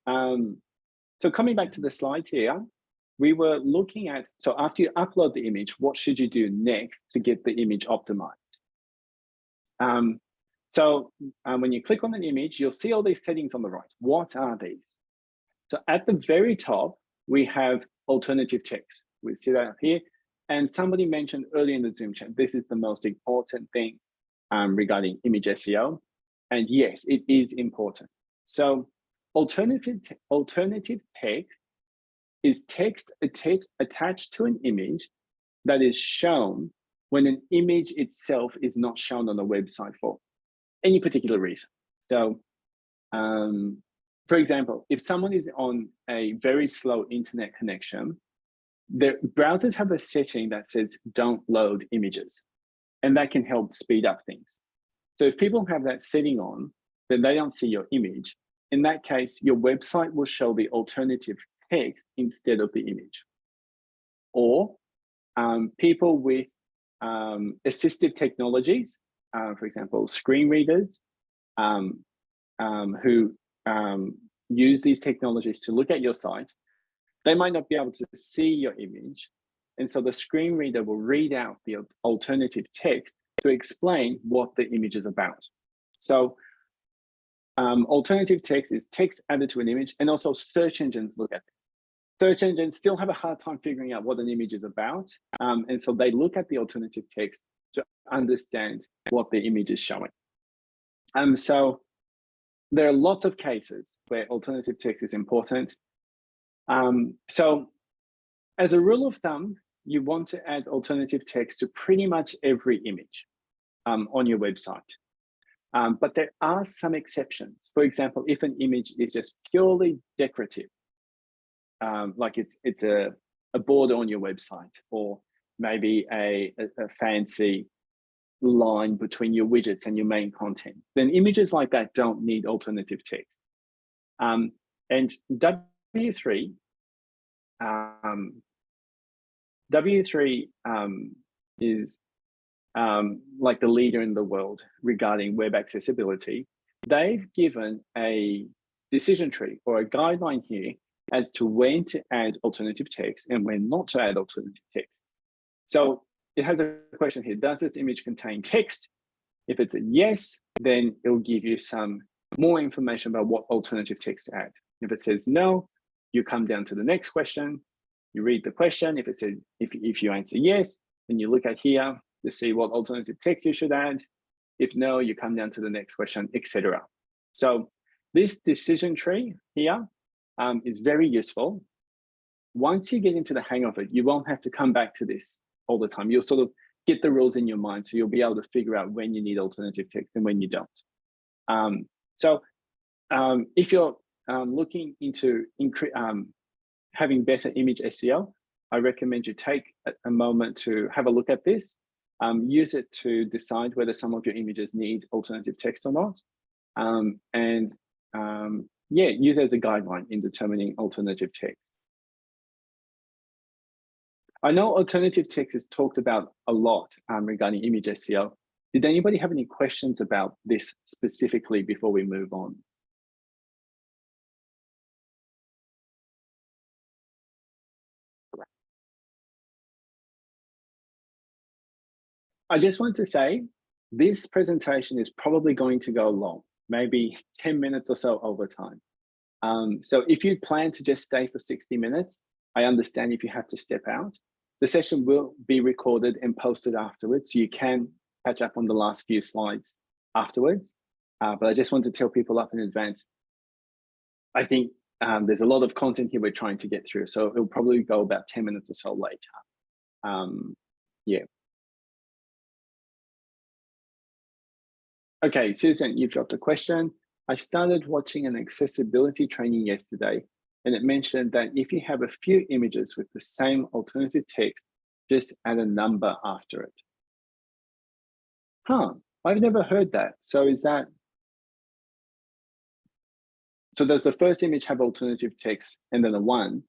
S1: Um, so coming back to the slides here, we were looking at, so after you upload the image, what should you do next to get the image optimized? Um, so um, when you click on an image, you'll see all these settings on the right. What are these? So at the very top, we have alternative text. We see that up here. And somebody mentioned earlier in the Zoom chat, this is the most important thing um, regarding image SEO. And yes, it is important. So alternative, alternative text is text atta- attached to an image that is shown when an image itself is not shown on the website for any particular reason. So um, for example, if someone is on a very slow internet connection, the browsers have a setting that says don't load images, and that can help speed up things. So if people have that setting on, then they don't see your image. In that case, your website will show the alternative text instead of the image. Or um, people with um, assistive technologies, uh, for example, screen readers, um, um, who um, use these technologies to look at your site, they might not be able to see your image. And so the screen reader will read out the alternative text to explain what the image is about. So um, alternative text is text added to an image and also search engines look at this. Search engines still have a hard time figuring out what an image is about. Um, and so they look at the alternative text understand what the image is showing. Um, so there are lots of cases where alternative text is important. Um, so as a rule of thumb, you want to add alternative text to pretty much every image um, on your website. Um, but there are some exceptions. For example, if an image is just purely decorative, um, like it's it's a, a border on your website, or maybe a, a, a fancy line between your widgets and your main content, then images like that don't need alternative text. Um, and W3, um, W3 um, is um, like the leader in the world regarding web accessibility. They've given a decision tree or a guideline here as to when to add alternative text and when not to add alternative text. So it has a question here, does this image contain text? If it's a yes, then it'll give you some more information about what alternative text to add. If it says no, you come down to the next question, you read the question. If it says, if, if you answer yes, then you look at here to see what alternative text you should add. If no, you come down to the next question, etc. So this decision tree here um, is very useful. Once you get into the hang of it, you won't have to come back to this all the time. You'll sort of get the rules in your mind. So you'll be able to figure out when you need alternative text and when you don't. Um, so um, if you're um, looking into um, having better image SEO, I recommend you take a, moment to have a look at this. Um, use it to decide whether some of your images need alternative text or not. Um, and yeah, use it as a guideline in determining alternative text. I know alternative text is talked about a lot um, regarding image SEO. Did anybody have any questions about this specifically before we move on? I just want to say this presentation is probably going to go long, maybe 10 minutes or so over time. Um, so if you plan to just stay for 60 minutes, I understand if you have to step out. The session will be recorded and posted afterwards, so you can catch up on the last few slides afterwards. Uh, but I just want to tell people up in advance, I think um, there's a lot of content here we're trying to get through, so it'll probably go about 10 minutes or so later. Um, yeah. Okay, Susan, you've dropped a question. I started watching an accessibility training yesterday and it mentioned that if you have a few images with the same alternative text, just add a number after it. Huh, I've never heard that. So is that, so does the first image have alternative text and then a one,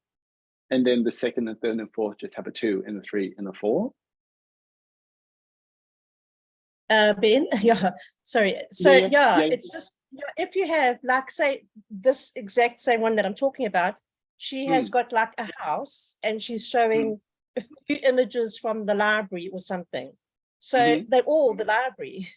S1: and then the second and third and fourth just have a two and a three and a four?
S2: Uh, ben, yeah, sorry. So yeah,
S1: Yeah, yeah.
S2: it's just, if you have like, say, this exact same one that I'm talking about, she
S1: Hmm.
S2: has got like a house and she's showing a few images from the library or something. So
S1: Mhm.
S2: they're all the library.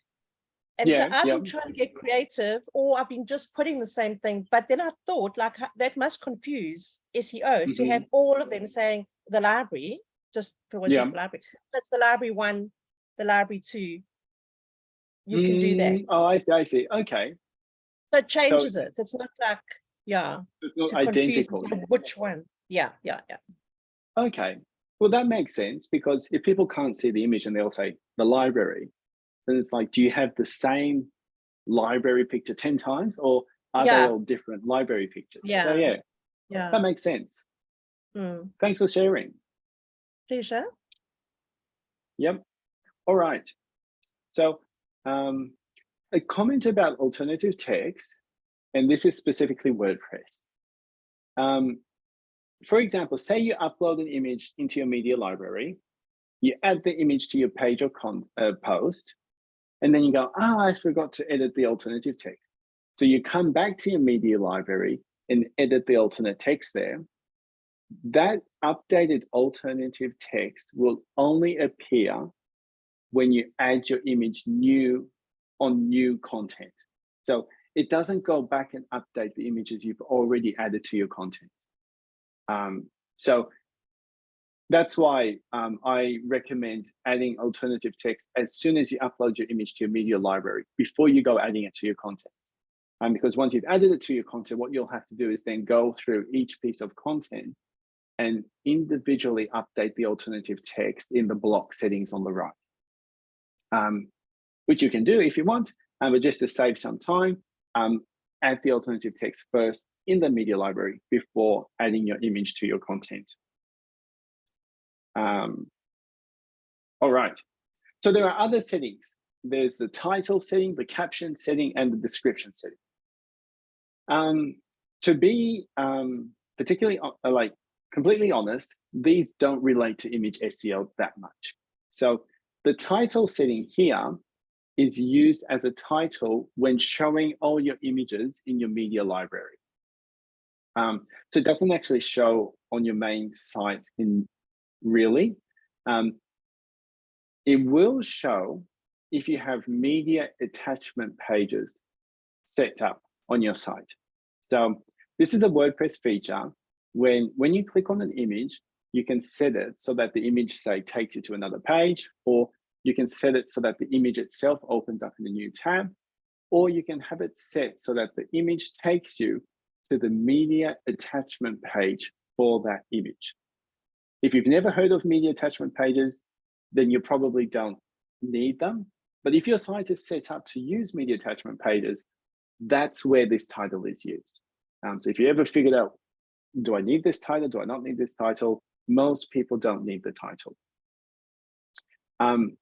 S2: And so I've
S1: yeah.
S2: been trying to get creative or I've been just putting the same thing, but then I thought like that must confuse SEO to
S1: Mhm.
S2: have all of them saying the library, just for what's
S1: Yeah.
S2: just the library. That's the library one, the library two. You can do that.
S1: Mm, Oh, I see, I see. Okay.
S2: So it changes it. It's not like, yeah,
S1: It's not identical.
S2: which one. Yeah, yeah, yeah.
S1: Okay. Well, that makes sense because if people can't see the image and they'll say the library, then it's like, do you have the same library picture 10 times or are
S2: Yeah.
S1: they all different library pictures? So
S2: Yeah.
S1: yeah,
S2: Yeah.
S1: that makes sense.
S2: Mm.
S1: Thanks for sharing.
S2: Pleasure.
S1: Yep. All right. So um, a comment about alternative text, and this is specifically WordPress. Um, for example, say you upload an image into your media library, you add the image to your page or con uh, post, and then you go, ah, I forgot to edit the alternative text. So you come back to your media library and edit the alternate text there. That updated alternative text will only appear when you add your image new on new content. So it doesn't go back and update the images you've already added to your content. Um, so that's why um, I recommend adding alternative text as soon as you upload your image to your media library before you go adding it to your content. Um, because once you've added it to your content, what you'll have to do is then go through each piece of content and individually update the alternative text in the block settings on the right. Um, which you can do if you want, um, but just to save some time, um, add the alternative text first in the media library before adding your image to your content. Um, all right, so there are other settings. There's the title setting, the caption setting, and the description setting. Um, to be um, particularly uh, like completely honest, these don't relate to image SEO that much. So the title setting here is used as a title when showing all your images in your media library. Um, so it doesn't actually show on your main site in really. Um, it will show if you have media attachment pages set up on your site. So this is a WordPress feature when, when you click on an image, you can set it so that the image say takes you to another page, or you can set it so that the image itself opens up in a new tab, or you can have it set so that the image takes you to the media attachment page for that image. If you've never heard of media attachment pages, then you probably don't need them. But if your site is set up to use media attachment pages, that's where this title is used. Um, so if you ever figured out, do I need this title? Do I not need this title? Most people don't need the title. Um,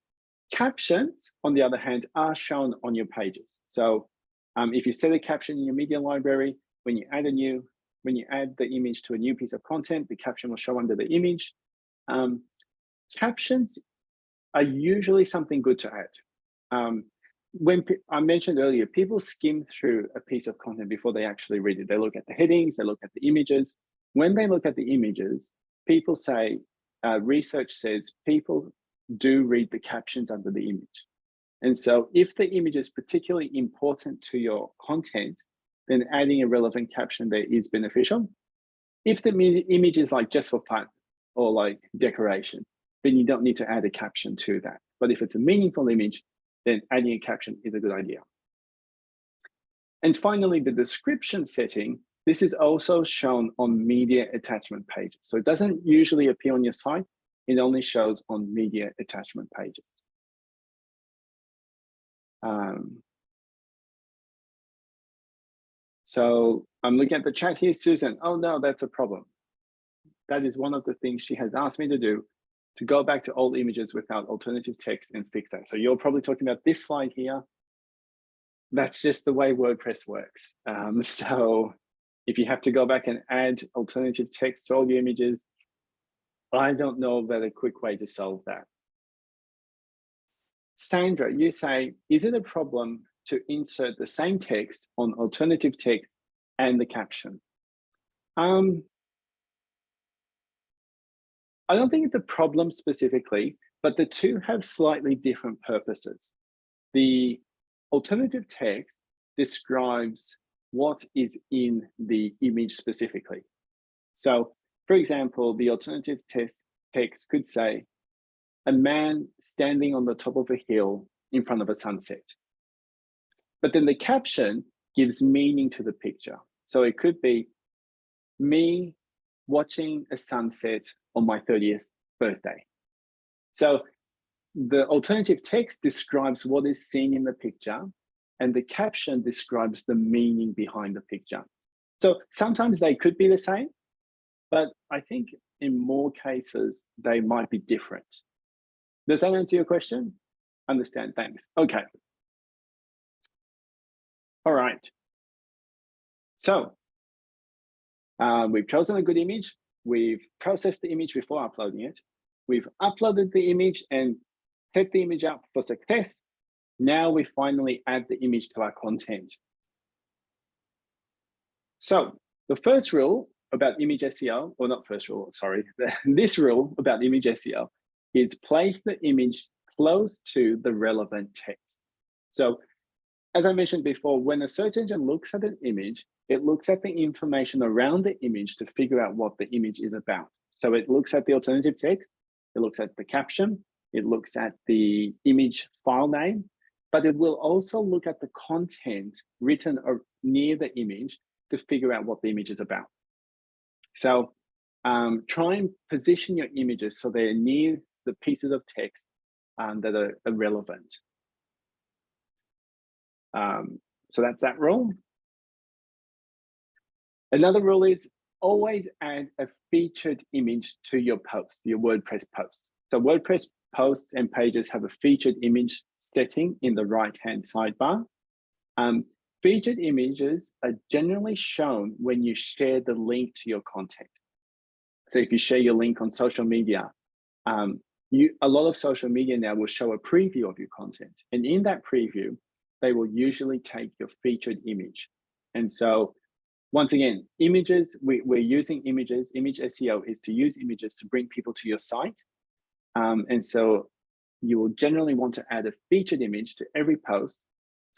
S1: captions, on the other hand, are shown on your pages. So um, if you set a caption in your media library, when you add a new, when you add the image to a new piece of content, the caption will show under the image. Um, captions are usually something good to add. Um, when I mentioned earlier, people skim through a piece of content before they actually read it. They look at the headings, they look at the images. When they look at the images, people say, uh, research says people do read the captions under the image. And so if the image is particularly important to your content, then adding a relevant caption there is beneficial. If the image is like just for fun or like decoration, then you don't need to add a caption to that. But if it's a meaningful image, then adding a caption is a good idea. And finally, the description setting, this is also shown on media attachment pages. So it doesn't usually appear on your site. It only shows on media attachment pages. Um, so I'm looking at the chat here, Susan. Oh no, that's a problem. That is one of the things she has asked me to do to go back to old images without alternative text and fix that. So you're probably talking about this slide here. That's just the way WordPress works. Um, so if you have to go back and add alternative text to all the images, I don't know about a quick way to solve that. Sandra, you say, is it a problem to insert the same text on alternative text and the caption? Um, I don't think it's a problem specifically, but the two have slightly different purposes. The alternative text describes what is in the image specifically. So for example, the alternative text text could say, a man standing on the top of a hill in front of a sunset. But then the caption gives meaning to the picture. So it could be me watching a sunset on my 30th birthday. So the alternative text describes what is seen in the picture, and the caption describes the meaning behind the picture. So sometimes they could be the same, but I think in more cases, they might be different. Does that answer your question? Understand, thanks. Okay. All right. So uh, we've chosen a good image. We've processed the image before uploading it. We've uploaded the image and set the image up for success. Now we finally add the image to our content. So the first rule about image SEO, or not first rule, sorry, this rule about image SEO is place the image close to the relevant text. So as I mentioned before, when a search engine looks at an image, it looks at the information around the image to figure out what the image is about. So it looks at the alternative text, it looks at the caption, it looks at the image file name, but it will also look at the content written uh, near the image to figure out what the image is about. So um, try and position your images so they're near the pieces of text um, that are, are relevant. Um, so that's that rule. Another rule is always add a featured image to your post, your WordPress post. So WordPress posts and pages have a featured image setting in the right-hand sidebar. Um, featured images are generally shown when you share the link to your content. So if you share your link on social media, um, you, a lot of social media now will show a preview of your content. And in that preview, they will usually take your featured image. And so once again, images, we, we're using images. Image SEO is to use images to bring people to your site. Um, and so you will generally want to add a featured image to every post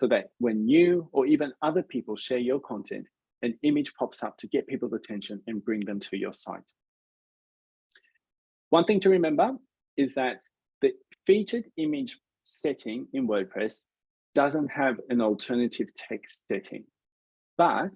S1: so that when you or even other people share your content, an image pops up to get people's attention and bring them to your site. One thing to remember is that the featured image setting in WordPress doesn't have an alternative text setting. But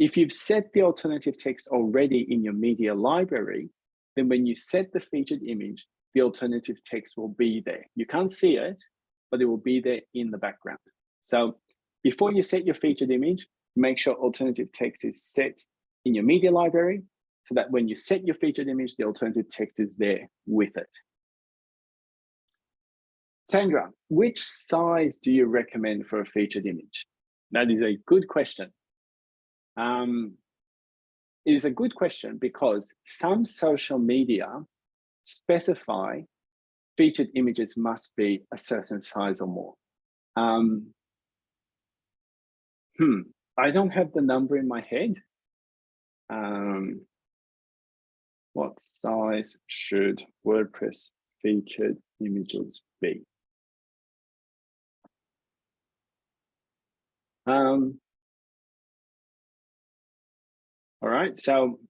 S1: if you've set the alternative text already in your media library, then when you set the featured image, the alternative text will be there. You can't see it, but it will be there in the background. So before you set your featured image, make sure alternative text is set in your media library so that when you set your featured image, the alternative text is there with it. Sandra, which size do you recommend for a featured image? That is a good question. Um, it is a good question because some social media specify featured images must be a certain size or more. Um, hmm, I don't have the number in my head. Um, what size should WordPress featured images be? Um, all right, so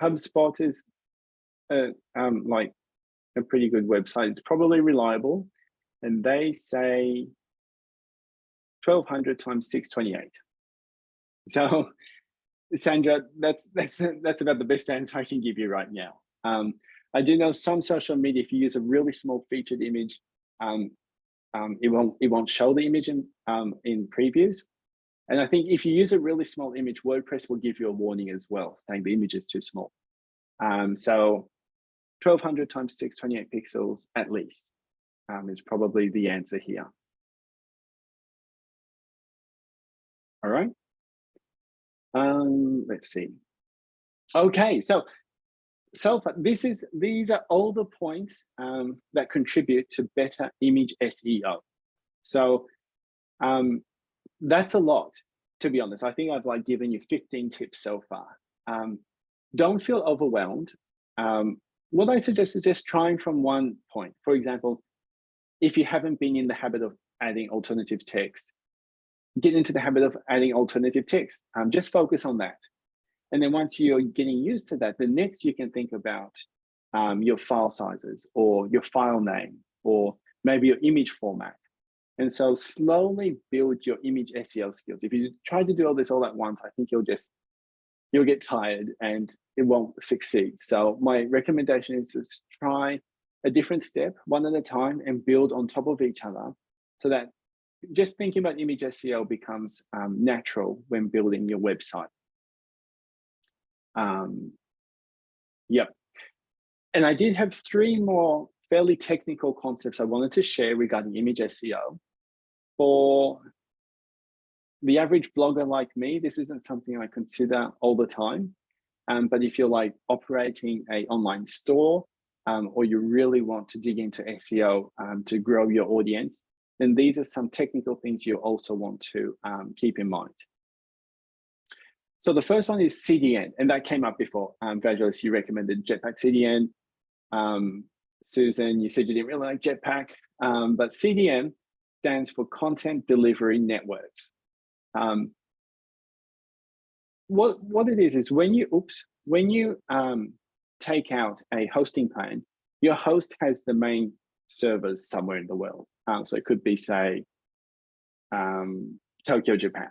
S1: HubSpot is uh, um, like a pretty good website. It's probably reliable, and they say 1200 times 628. So, Sandra, that's that's that's about the best answer I can give you right now. Um, I do know some social media, if you use a really small featured image, um, um, it won't it won't show the image in um, in previews. And I think if you use a really small image, WordPress will give you a warning as well, saying the image is too small. Um, so 1200 times 628 pixels at least um, is probably the answer here. All right. Um, let's see. Okay, so so this is these are all the points um, that contribute to better image SEO. So um, that's a lot, to be honest. I think I've like given you 15 tips so far. Um, don't feel overwhelmed. Um, what I suggest is just trying from one point. For example, if you haven't been in the habit of adding alternative text, get into the habit of adding alternative text. Um, just focus on that. And then once you're getting used to that, the next you can think about um, your file sizes or your file name or maybe your image format. And so slowly build your image SEO skills. If you try to do all this all at once, I think you'll just, you'll get tired and it won't succeed. So my recommendation is to try a different step, one at a time, and build on top of each other so that just thinking about image SEO becomes um, natural when building your website. Um, yep. And I did have three more fairly technical concepts I wanted to share regarding image SEO. For the average blogger like me, this isn't something I consider all the time. Um, but if you're like operating a online store um, or you really want to dig into SEO um, to grow your audience, then these are some technical things you also want to um, keep in mind. So the first one is CDN, and that came up before. Um, Vangelis, you recommended Jetpack CDN. Um, Susan, you said you didn't really like Jetpack, um, but CDN stands for Content Delivery Networks. Um, what, what it is, is when you, oops, when you um, take out a hosting plan, your host has the main servers somewhere in the world. Um, so it could be, say, um, Tokyo, Japan.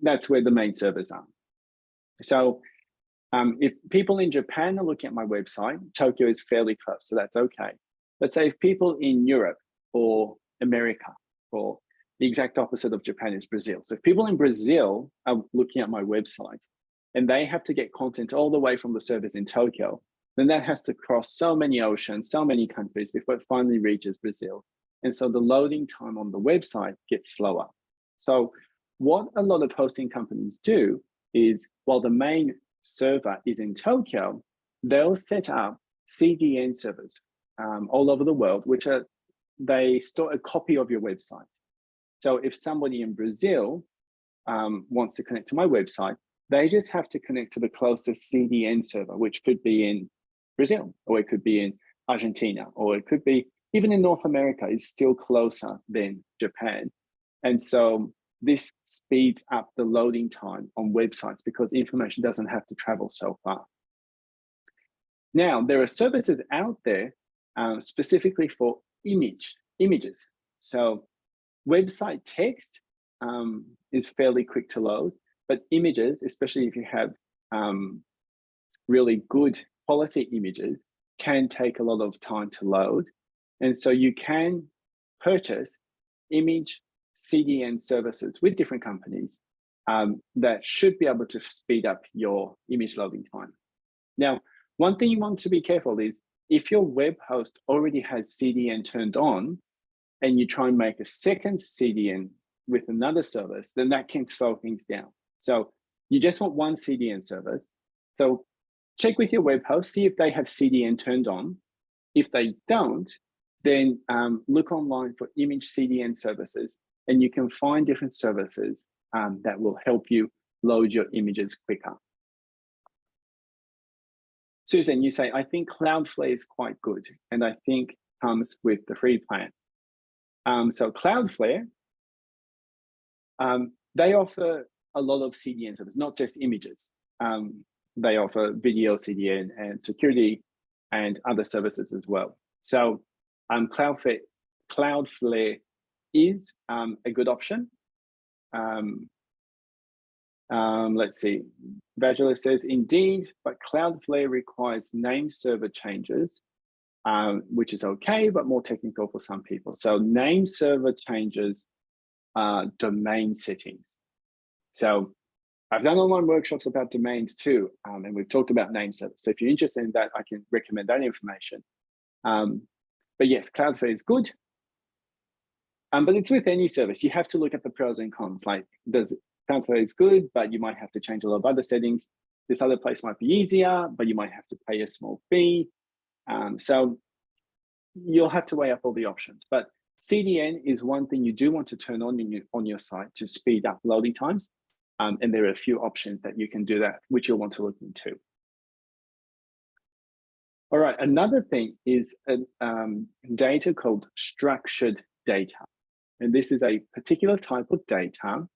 S1: That's where the main servers are. So um, if people in Japan are looking at my website, Tokyo is fairly close, so that's okay. But say if people in Europe or America or the exact opposite of Japan is Brazil. So if people in Brazil are looking at my website and they have to get content all the way from the servers in Tokyo, then that has to cross so many oceans, so many countries before it finally reaches Brazil. And so the loading time on the website gets slower. So what a lot of hosting companies do is while the main server is in Tokyo, they'll set up CDN servers um, all over the world, which are, they store a copy of your website. So if somebody in Brazil um, wants to connect to my website, they just have to connect to the closest CDN server, which could be in Brazil, or it could be in Argentina, or it could be even in North America is still closer than Japan. And so this speeds up the loading time on websites because information doesn't have to travel so far. Now, there are services out there uh, specifically for image, images. So website text um, is fairly quick to load, but images, especially if you have um, really good quality images can take a lot of time to load. And so you can purchase image CDN services with different companies um, that should be able to speed up your image loading time. Now, one thing you want to be careful is if your web host already has CDN turned on and you try and make a second CDN with another service, then that can slow things down. So you just want one CDN service. So check with your web host, see if they have CDN turned on. If they don't, then um, look online for image CDN services and you can find different services um, that will help you load your images quicker. Susan, you say, I think Cloudflare is quite good and I think comes with the free plan. Um, so Cloudflare, um, they offer a lot of CDN services, not just images. Um, they offer video CDN and security and other services as well. So um, Cloudflare, Cloudflare is um, a good option. Um, um, let's see, Vangelis says, indeed, but Cloudflare requires name server changes, um, which is okay, but more technical for some people. So name server changes uh, domain settings. So I've done online workshops about domains too, um, and we've talked about name servers. So if you're interested in that, I can recommend that information. Um, but yes, Cloudflare is good. Um, but it's with any service. You have to look at the pros and cons. Like, does Cloudflare is good, but you might have to change a lot of other settings. This other place might be easier, but you might have to pay a small fee. Um, so you'll have to weigh up all the options. But CDN is one thing you do want to turn on your, on your site to speed up loading times. Um, and there are a few options that you can do that, which you'll want to look into. All right, another thing is a um, data called structured data. And this is a particular type of data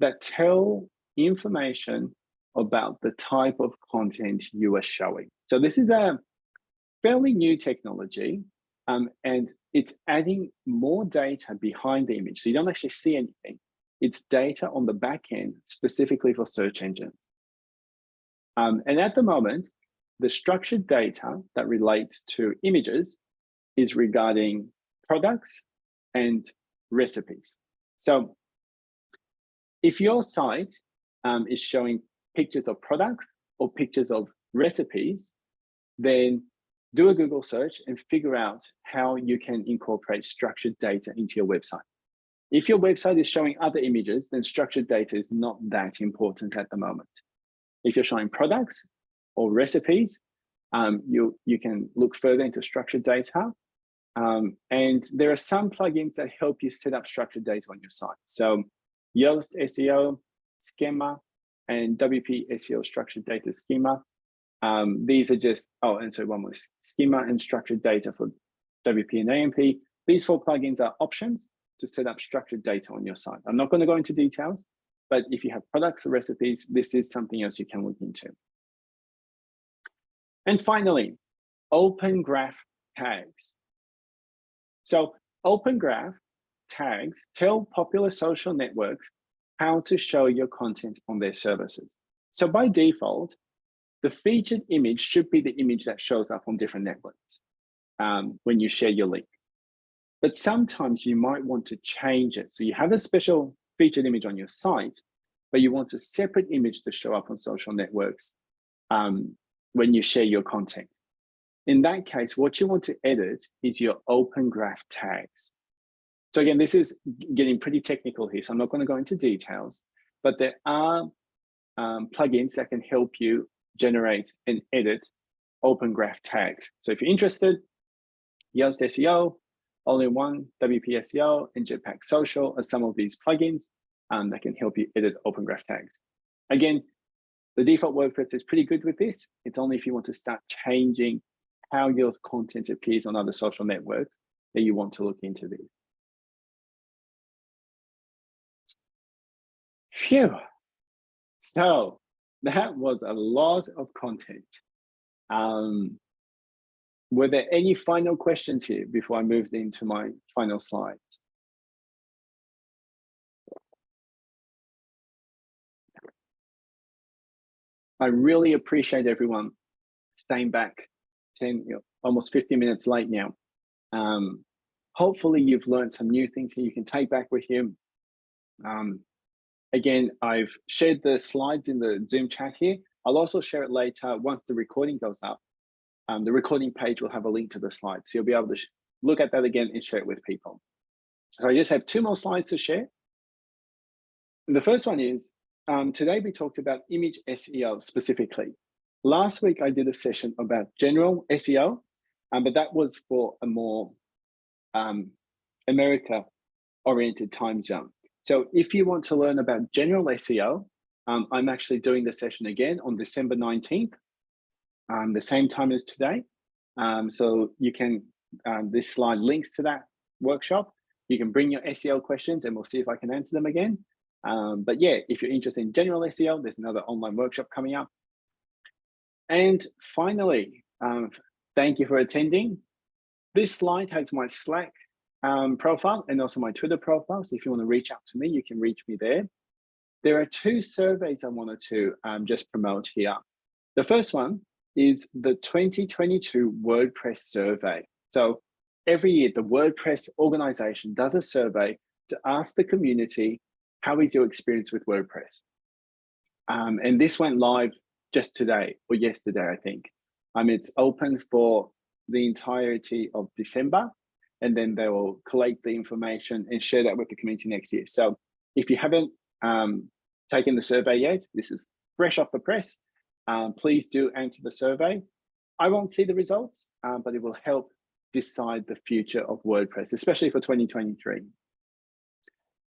S1: that tell information about the type of content you are showing. So this is a fairly new technology um, and it's adding more data behind the image. So you don't actually see anything. It's data on the back end specifically for search engine. Um, and at the moment, the structured data that relates to images is regarding products and recipes. So if your site um, is showing pictures of products or pictures of recipes, then do a Google search and figure out how you can incorporate structured data into your website. If your website is showing other images, then structured data is not that important at the moment. If you're showing products or recipes, um, you, you can look further into structured data. Um, and there are some plugins that help you set up structured data on your site. So Yoast SEO, Schema, and WP SEO structured data schema. Um, these are just, oh, and so one more schema and structured data for WP and AMP. These four plugins are options to set up structured data on your site. I'm not going to go into details, but if you have products or recipes, this is something else you can look into. And finally, Open Graph tags. So Open Graph tags tell popular social networks how to show your content on their services. So by default, the featured image should be the image that shows up on different networks um, when you share your link. But sometimes you might want to change it. So you have a special featured image on your site, but you want a separate image to show up on social networks um, when you share your content. In that case, what you want to edit is your open graph tags. So again, this is getting pretty technical here, so I'm not going to go into details, but there are um, plugins that can help you generate and edit open graph tags. So if you're interested, Yoast SEO, All-in-One, WP SEO, and Jetpack Social are some of these plugins um, that can help you edit open graph tags. Again, the default WordPress is pretty good with this. It's only if you want to start changing how your content appears on other social networks that you want to look into this. Phew. So that was a lot of content. Um, were there any final questions here before I moved into my final slides? I really appreciate everyone staying back 10, almost 50 minutes late now. Um, hopefully you've learned some new things that you can take back with you. Um, again, I've shared the slides in the Zoom chat here. I'll also share it later once the recording goes up. Um, the recording page will have a link to the slides. So you'll be able to look at that again and share it with people. So I just have two more slides to share. The first one is, um, today we talked about image SEO specifically. Last week I did a session about general SEO, um, but that was for a more um, America oriented time zone. So if you want to learn about general SEO, um, I'm actually doing the session again on December 19th, um, the same time as today. Um, so you can, um, this slide links to that workshop. You can bring your SEO questions and we'll see if I can answer them again. Um, but yeah, if you're interested in general SEO, there's another online workshop coming up. And finally, um, thank you for attending. This slide has my Slack um, profile and also my Twitter profile. So if you want to reach out to me, you can reach me there. There are two surveys I wanted to just promote here. The first one is the 2022 WordPress survey. So every year, the WordPress organization does a survey to ask the community, how is your experience with WordPress? Um, and this went live just today or yesterday, I think. Um, it's open for the entirety of December, and then they will collect the information and share that with the community next year. So if you haven't um, taken the survey yet, this is fresh off the press, um, please do answer the survey. I won't see the results, um, but it will help decide the future of WordPress, especially for 2023.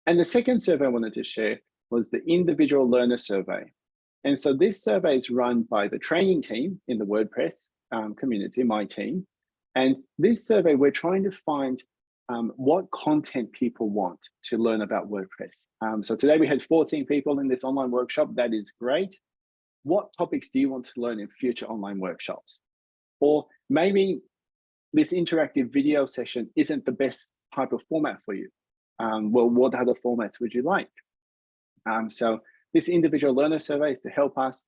S1: And the second survey I wanted to share was the individual learner survey. And so this survey is run by the training team in the WordPress um, community, my team. And this survey, we're trying to find um, what content people want to learn about WordPress. Um, so today we had 14 people in this online workshop. That is great. What topics do you want to learn in future online workshops? Or maybe this interactive video session isn't the best type of format for you. Um, well, what other formats would you like? Um, so this individual learner survey is to help us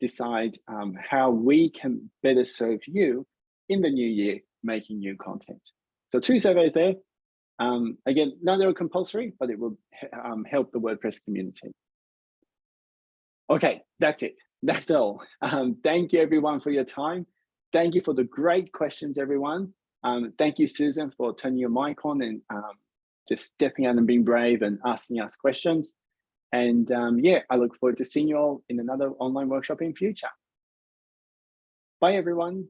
S1: decide um, how we can better serve you in the new year making new content. So two surveys there. Um, again, none are compulsory, but it will um, help the WordPress community. Okay, that's it. That's all. Um, thank you everyone for your time. Thank you for the great questions, everyone. Um, thank you, Susan, for turning your mic on and um, just stepping out and being brave and asking us questions. And um, yeah, I look forward to seeing you all in another online workshop in future. Bye, everyone.